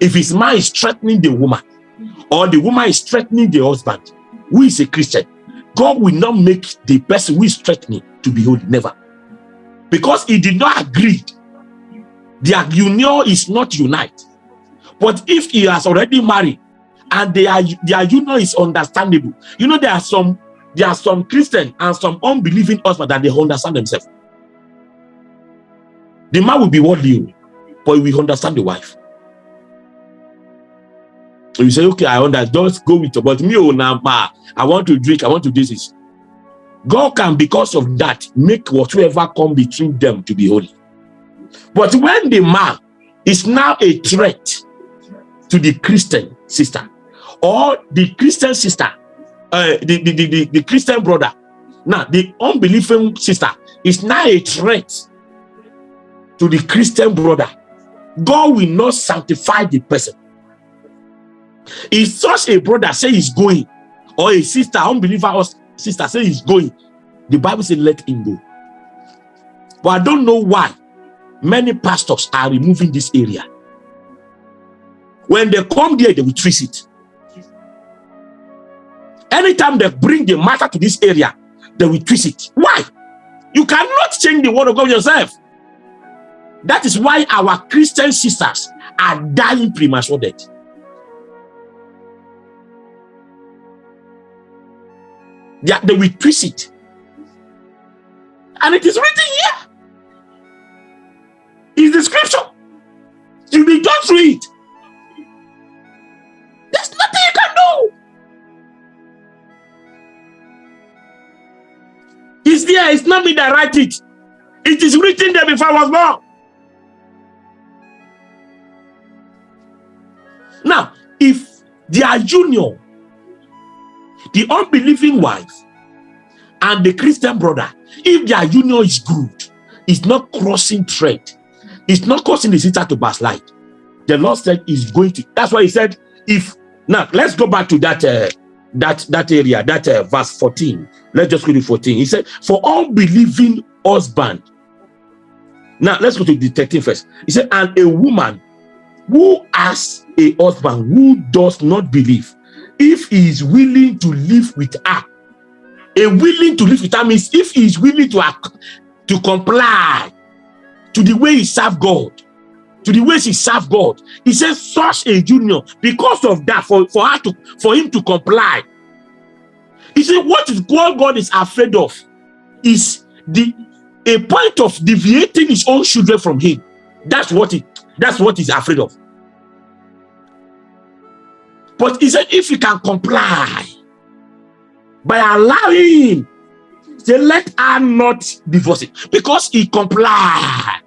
[SPEAKER 1] If his man is threatening the woman, or the woman is threatening the husband, who is a Christian, God will not make the person who is threatening to be holy, never. Because he did not agree. Their union is not unite. But if he has already married and their, their union is understandable, you know, there are some there are some Christian and some unbelieving husband that they understand themselves. The man will be worldly, but will understand the wife. So you say, okay, I understand. Just go with it. But me, oh, now, I want to drink. I want to do this. God can, because of that, make whatsoever come between them to be holy. But when the man is now a threat to the Christian sister or the Christian sister, uh, the, the, the, the, Christian brother, now the unbelieving sister is now a threat to the Christian brother. God will not sanctify the person. If such a brother say he's going, or a sister, unbeliever or sister say he's going, the Bible says let him go. But I don't know why many pastors are removing this area. When they come there, they will trace it. Anytime they bring the matter to this area, they will twist it. Why? You cannot change the word of God yourself. That is why our Christian sisters are dying premature death. They, they will twist it. And it is written here. It's the scripture. You be just through it. It's there. It's not me that write it. It is written there before I was born. Now, if their union the unbelieving wife and the Christian brother, if their union is good, it's not crossing thread, it's not causing the sister to backslide. The Lord said is going to. That's why He said, if now let's go back to that uh, that that area, that uh, verse 14. Let's just to 14. He said, for unbelieving husband. Now let's go to the 13 first. He said, and a woman who has a husband who does not believe if he is willing to live with her a willing to live with her means if he is willing to act to comply to the way he serve god to the way she served god he says such a union because of that for for her to for him to comply he said what is what god is afraid of is the a point of deviating his own children from him. That's what he that's what he's afraid of. But he said, if he can comply by allowing him, say, let her not divorce it because he complied.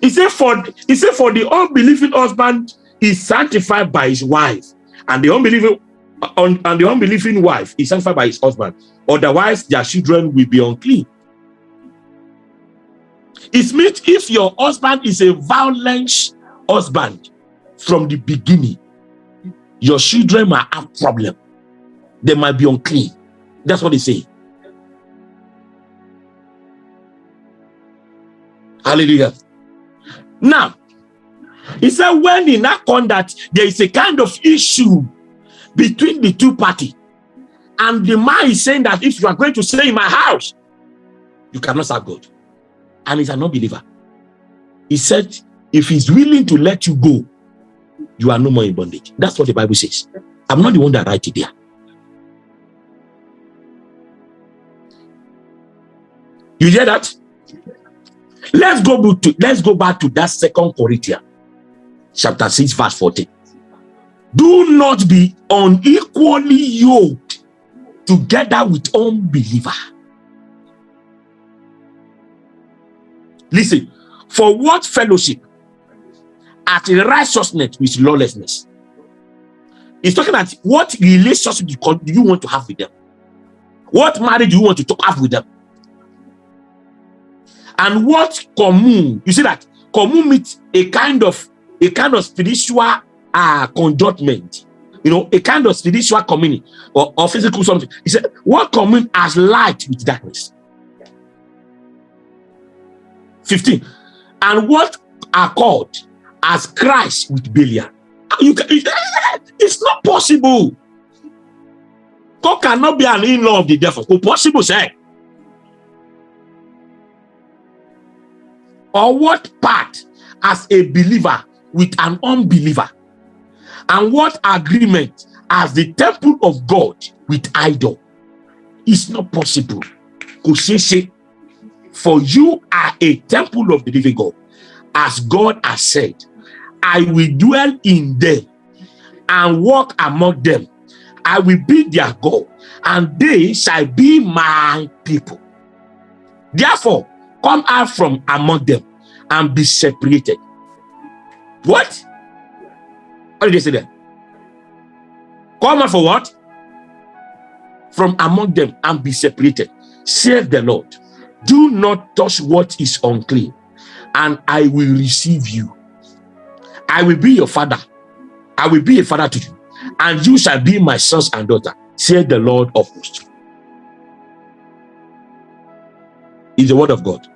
[SPEAKER 1] He said, for he said, for the unbelieving husband is sanctified by his wife, and the unbelieving and the unbelieving wife is sanctified by his husband. Otherwise, their children will be unclean. It means if your husband is a violent husband from the beginning, your children might have problem. They might be unclean. That's what they say. Hallelujah. Now, he said when in that conduct, there is a kind of issue between the two parties. And the man is saying that if you are going to stay in my house, you cannot serve God. And he's an unbeliever. He said, if he's willing to let you go, you are no more in bondage. That's what the Bible says. I'm not the one that write it there. You hear that? Let's go to let's go back to that second Corinthians chapter 6, verse 14. Do not be unequally yoked together with unbeliever. Listen, for what fellowship at righteousness with lawlessness? He's talking about what relationship do you want to have with them? What marriage do you want to have with them? And what commune? You see that commune means a kind of a kind of spiritual uh, conjointment, you know, a kind of spiritual community or, or physical something. He said, what commune as light with darkness? 15. And what are called as Christ with Belial? You can, it's not possible. God cannot be an in-law of the devil. It's possible, say. Or what part as a believer with an unbeliever? And what agreement as the temple of God with idol? It's not possible. For you are a temple of the living God. As God has said, I will dwell in them and walk among them. I will be their God, and they shall be my people. Therefore, come out from among them and be separated. What? What did they say there? Come out for what? From among them and be separated. Save the Lord. Do not touch what is unclean, and I will receive you. I will be your father. I will be a father to you, and you shall be my sons and daughter, said the Lord of hosts. Is the word of God.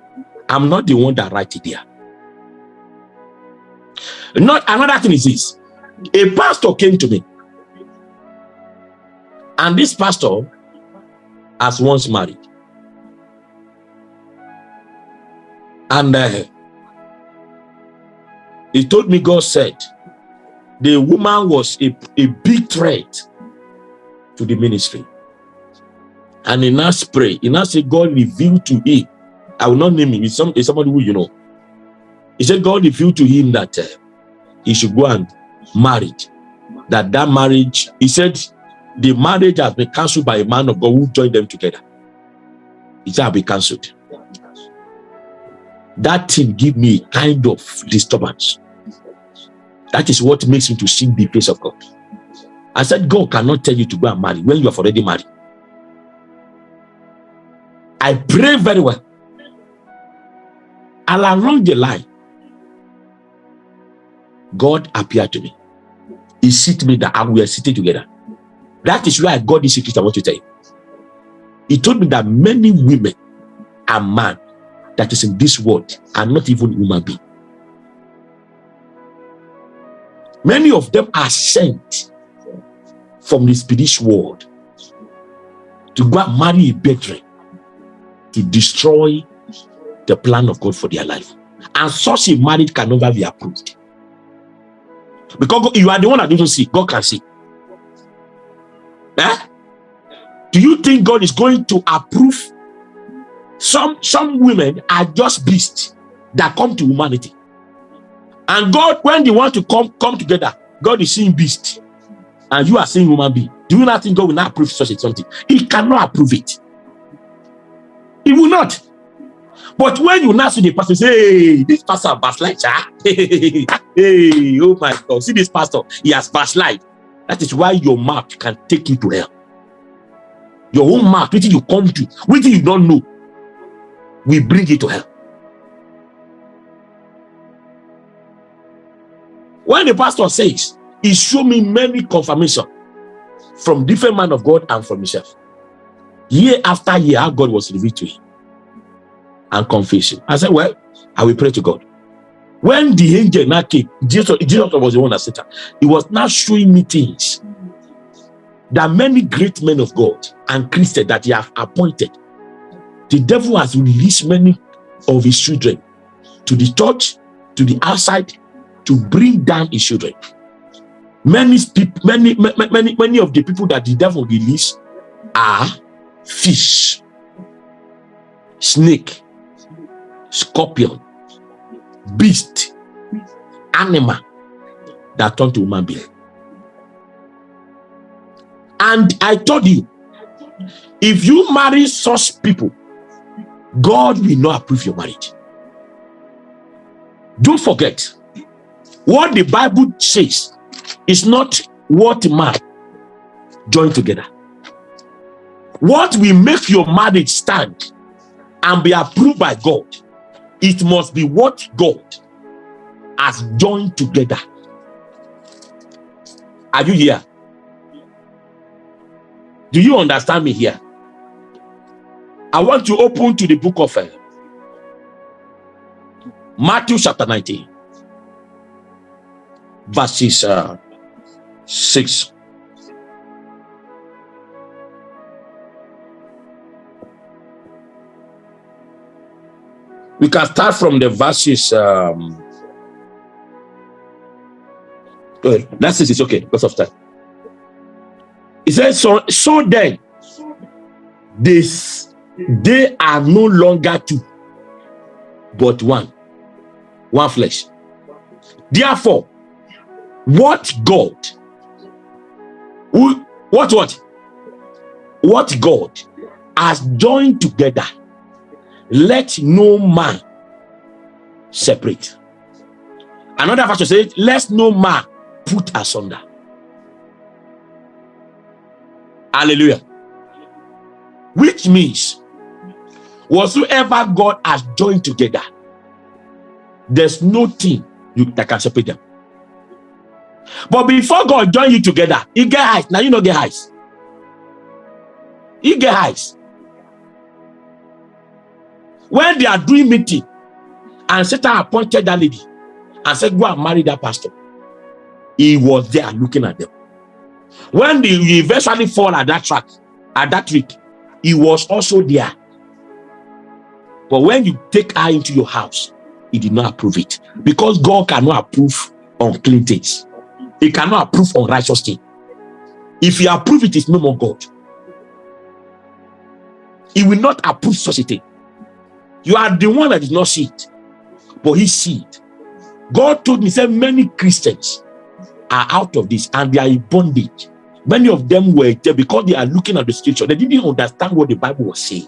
[SPEAKER 1] I'm not the one that write it there. Not another thing is this. A pastor came to me. And this pastor has once married. And uh, he told me God said the woman was a, a big threat to the ministry. And he now pray. He now said God revealed to him. I will not name him. It's, some, it's somebody who you know. He said God revealed to him that uh, he should go and marry. That that marriage, he said the marriage has been cancelled by a man of God who joined them together. It shall be cancelled. That thing give me kind of disturbance. That is what makes me to see the face of God. I said, God cannot tell you to go and marry when you have already married. I pray very well. And along the line, God appeared to me. He seated me that we are sitting together. That is why I got this secret I want to tell you. He told me that many women and man that is in this world are not even human being. Many of them are sent from the spiritual world to go and marry a brethren to destroy the plan of God for their life. And such a marriage can never be approved. Because you are the one that doesn't see, God can see. Eh? Do you think God is going to approve? Some some women are just beasts that come to humanity. And God, when they want to come come together, God is seeing beast, and you are seeing human being. Do you not think God will not approve such a something? He cannot approve it. He will not. But when you now see the pastor say, hey, this pastor backslide, ah? hey, oh my God, see this pastor, he has backslide. That is why your mouth can take you to hell. Your own mouth, which you come to, which you don't know, we bring you to hell. When the pastor says, he showed me many confirmation from different man of God and from himself. Year after year, how God was revealed to him and confessing. I said, well, I will pray to God. When the angel now came, Jesus, Jesus was the one that said that. He was now showing me things. Are many great men of God and Christians that he have appointed. The devil has released many of his children to the church, to the outside, to bring down his children. Many many, many, many of the people that the devil released are fish, snake, scorpion, beast, animal that turn to human being. And I told you, if you marry such people, God will not approve your marriage. Don't forget, what the Bible says is not what man join together. What will make your marriage stand and be approved by God it must be what God has joined together. Are you here? Do you understand me here? I want to open to the book of uh, Matthew chapter 19, verses uh, 6. We can start from the verses. Um, okay, that's it. It's okay because of time. He says, "So, so then, this they are no longer two, but one, one flesh. Therefore, what God, who, what what, what God has joined together." Let no man separate. Another verse says, let no man put asunder. Hallelujah. Which means, whatsoever God has joined together, there's no thing you, that can separate them. But before God join you together, you get eyes. Now you know get eyes. You get eyes when they are doing meeting and Satan appointed that lady and said, go and marry that pastor. He was there looking at them. When they eventually fall at that track, at that trick, he was also there. But when you take her into your house, he did not approve it. Because God cannot approve unclean things. He cannot approve unrighteous things. If he approve it, it's no more God. He will not approve such a thing. You are the one that did not see it, but he see it. God told me, said many Christians are out of this and they are in bondage. Many of them were there because they are looking at the scripture. They didn't understand what the Bible was saying.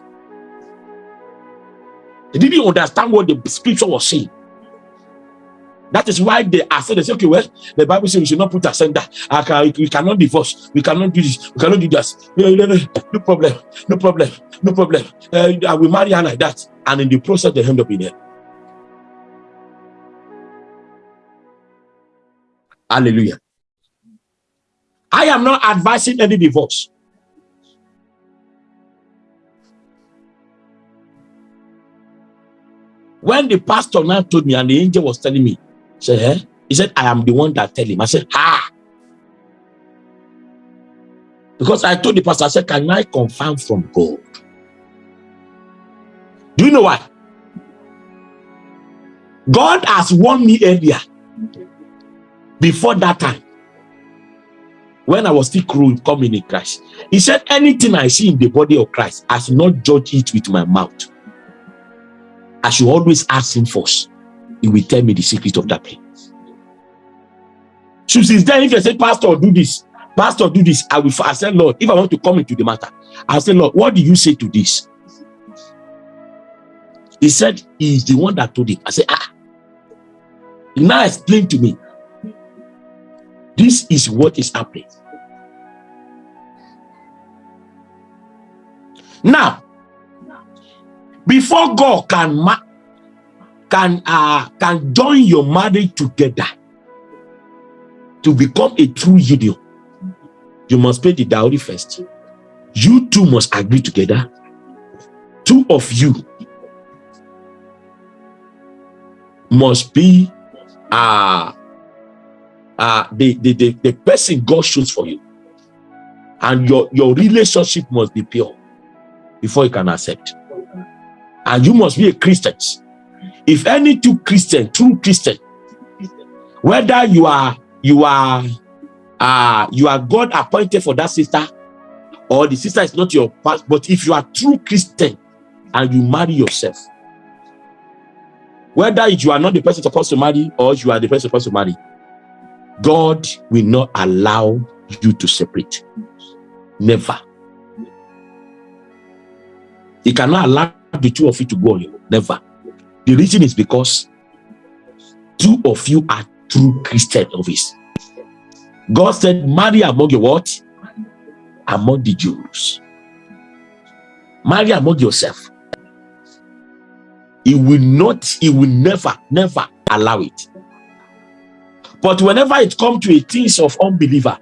[SPEAKER 1] They didn't understand what the scripture was saying. That is why they are saying, they say, okay, well, the Bible says we should not put ascender. I can, we cannot divorce. We cannot do this. We cannot do this. No, no, no, no problem. No problem. No problem. Uh, I will marry her like that. And in the process, they end up in there. Hallelujah. I am not advising any divorce. When the pastor now told me and the angel was telling me, said, eh? He said, I am the one that tell him. I said, ah. Because I told the pastor, I said, can I confirm from God? Do you know why? God has warned me earlier. Before that time. when I was still coming in Christ. He said, anything I see in the body of Christ, I should not judge it with my mouth. I should always ask him first. He will tell me the secret of that place. So since then, if you say, Pastor, do this, Pastor, do this, I will I said, Lord, if I want to come into the matter, I said, Lord, what do you say to this? He said, He is the one that told it. I said, Ah, he now explain to me. This is what is happening. Now, before God can can uh, can join your marriage together to become a true union, you must pay the dowry first. You two must agree together. Two of you must be uh, uh, the, the, the, the person God chooses for you. And your, your relationship must be pure before you can accept. And you must be a Christian. If any two Christian, true Christian, whether you are you are uh you are God appointed for that sister, or the sister is not your past, but if you are true Christian and you marry yourself, whether you are not the person supposed to marry or you are the person supposed to marry, God will not allow you to separate. Never. He cannot allow the two of you to go on your Never. The reason is because two of you are true Christian of his. God said, marry among your what? Among the Jews. Marry among yourself. He will not, he will never, never allow it. But whenever it comes to a things of unbeliever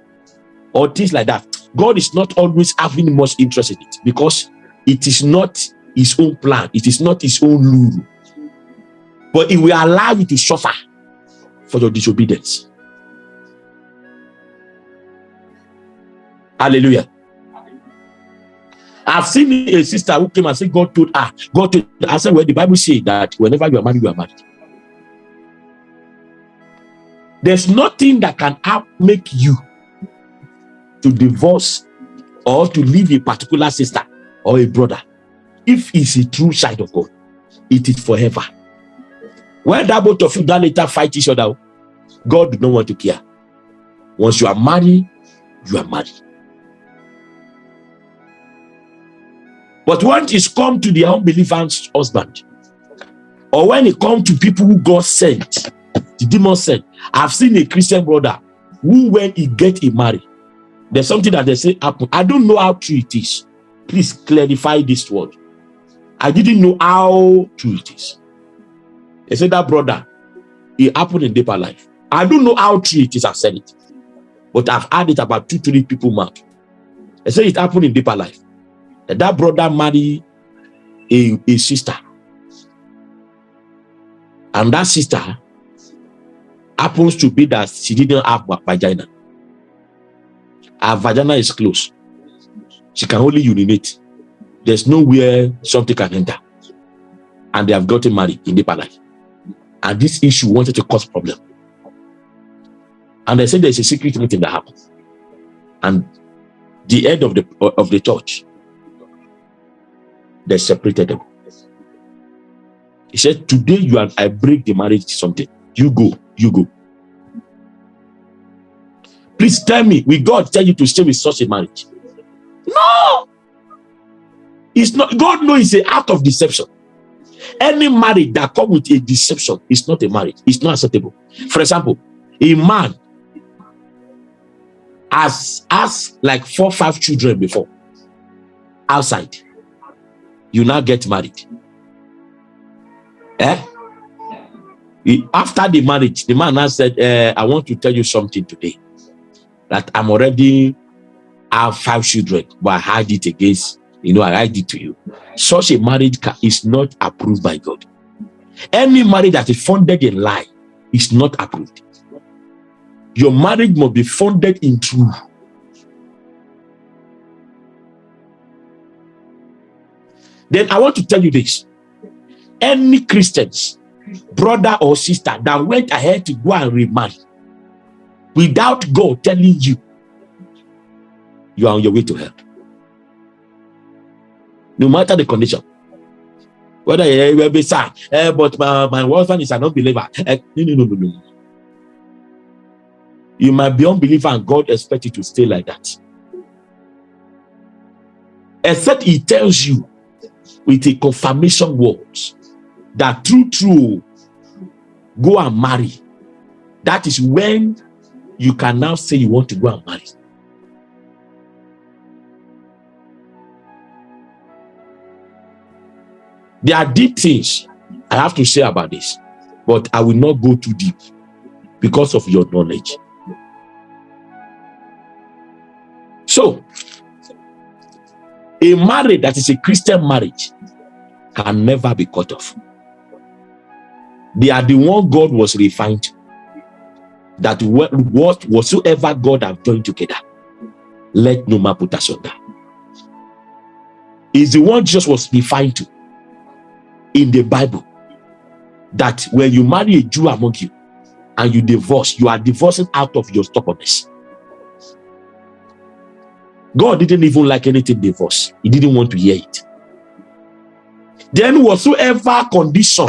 [SPEAKER 1] or things like that, God is not always having much interest in it because it is not his own plan. It is not his own rule. But he will allow you to suffer for your disobedience. Hallelujah. I've seen a sister who came and said, God told her, God told her, I said, well, the Bible says that whenever you are married, you are married. There's nothing that can make you to divorce or to leave a particular sister or a brother if it's a true side of God, it is forever. When that both of you that later fight each other, God do not want to care. Once you are married, you are married. But when it come to the unbeliever's husband, or when it come to people who God sent, the demon sent, I've seen a Christian brother who when he get a married, there's something that they say happen. I don't know how true it is. Please clarify this word. I didn't know how true it is. They said that brother, it happened in deeper life. I don't know how true it is, I said it. But I've had it about two, three people mark. They said it happened in deeper life. That, that brother married a, a sister. And that sister happens to be that she didn't have vagina. Her vagina is closed. She can only urinate there's nowhere something can enter. And they have gotten married in deeper life. And this issue wanted to cause problem. And they said there's a secret meeting that happens. And the head of the of the church, they separated them. He said, Today you and I break the marriage something. You go, you go. Please tell me, will God tell you to stay with such a marriage? No! It's not God knows it's a act of deception. Any marriage that come with a deception is not a marriage. It's not acceptable. For example, a man has has like four, five children before outside. You now get married. Eh? After the marriage, the man now said, uh, I want to tell you something today. That I'm already have five children, but I hide it against you know, I it to you. Such a marriage is not approved by God. Any marriage that is funded in lie is not approved. Your marriage must be funded in truth. Then I want to tell you this. Any Christians, brother or sister that went ahead to go and remarry without God telling you you are on your way to hell. No matter the condition. Whether you will be sad, eh, but my, my husband is an unbeliever. Eh, no, no, no, no, no. You might be unbeliever and God expects you to stay like that. Except he tells you with a confirmation word that true, true, go and marry. That is when you can now say you want to go and marry. There are deep things I have to say about this, but I will not go too deep because of your knowledge. So, a marriage that is a Christian marriage can never be cut off. They are the one God was refined. That what whatsoever God have joined together, let no man put asunder. Is the one Jesus was refined to in the Bible. That when you marry a Jew among you and you divorce, you are divorcing out of your stubbornness. God didn't even like anything divorce. He didn't want to hear it. Then whatsoever condition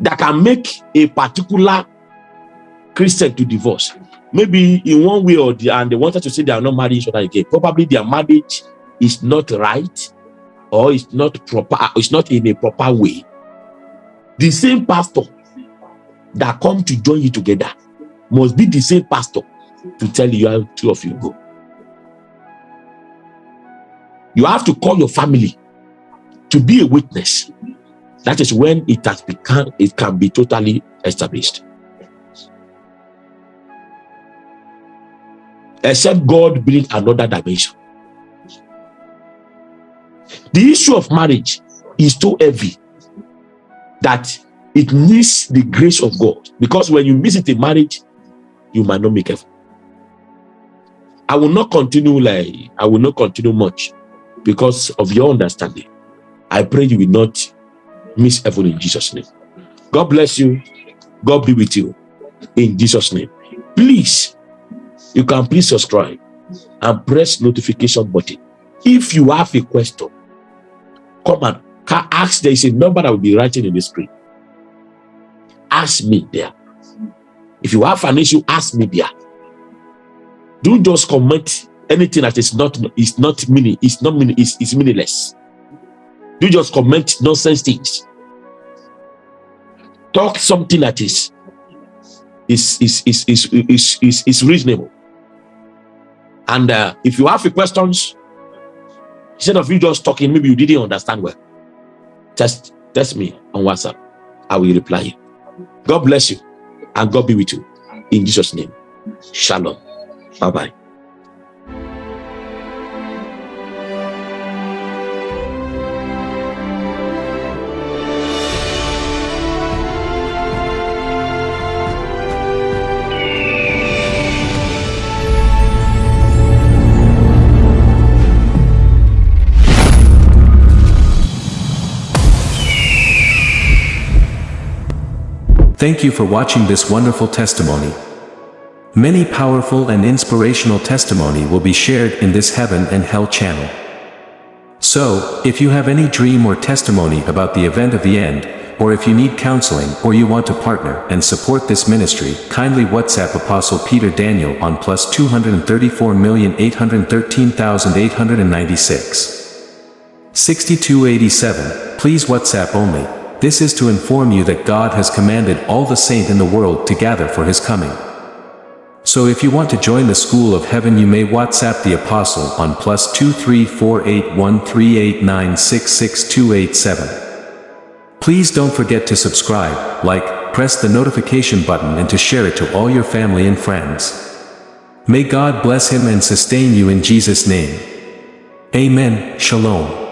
[SPEAKER 1] that can make a particular Christian to divorce, maybe in one way or the other, and they wanted to say they are not marrying each other again. Probably their marriage is not right or it's not proper, ah, it's not in a proper way. The same pastor that come to join you together must be the same pastor to tell you how two of you go. You have to call your family to be a witness. That is when it has become, it can be totally established. Except God bring another dimension. The issue of marriage is too heavy that it needs the grace of God. Because when you visit a marriage, you might not make effort. I will not continue like I will not continue much because of your understanding. I pray you will not miss heaven in Jesus' name. God bless you. God be with you in Jesus' name. Please, you can please subscribe and press notification button. If you have a question, come and ask. There is a number that will be writing in the screen. Ask me there. If you have an issue, ask me there. Don't just comment anything that is not is not meaning is not meaning is, is meaningless do just comment nonsense things talk something that is is is is is is, is, is reasonable and uh, if you have questions instead of you just talking maybe you didn't understand well. Just text me on whatsapp. I will reply you. God bless you and god be with you. In jesus name. Shalom. Bye bye
[SPEAKER 2] Thank you for watching this wonderful testimony. Many powerful and inspirational testimony will be shared in this Heaven and Hell channel. So, if you have any dream or testimony about the event of the end, or if you need counseling or you want to partner and support this ministry, kindly WhatsApp Apostle Peter Daniel on plus 234813896. 6287, please WhatsApp only. This is to inform you that God has commanded all the saint in the world to gather for his coming. So if you want to join the school of heaven you may WhatsApp the apostle on plus 2348138966287. Please don't forget to subscribe, like, press the notification button and to share it to all your family and friends. May God bless him and sustain you in Jesus' name. Amen. Shalom.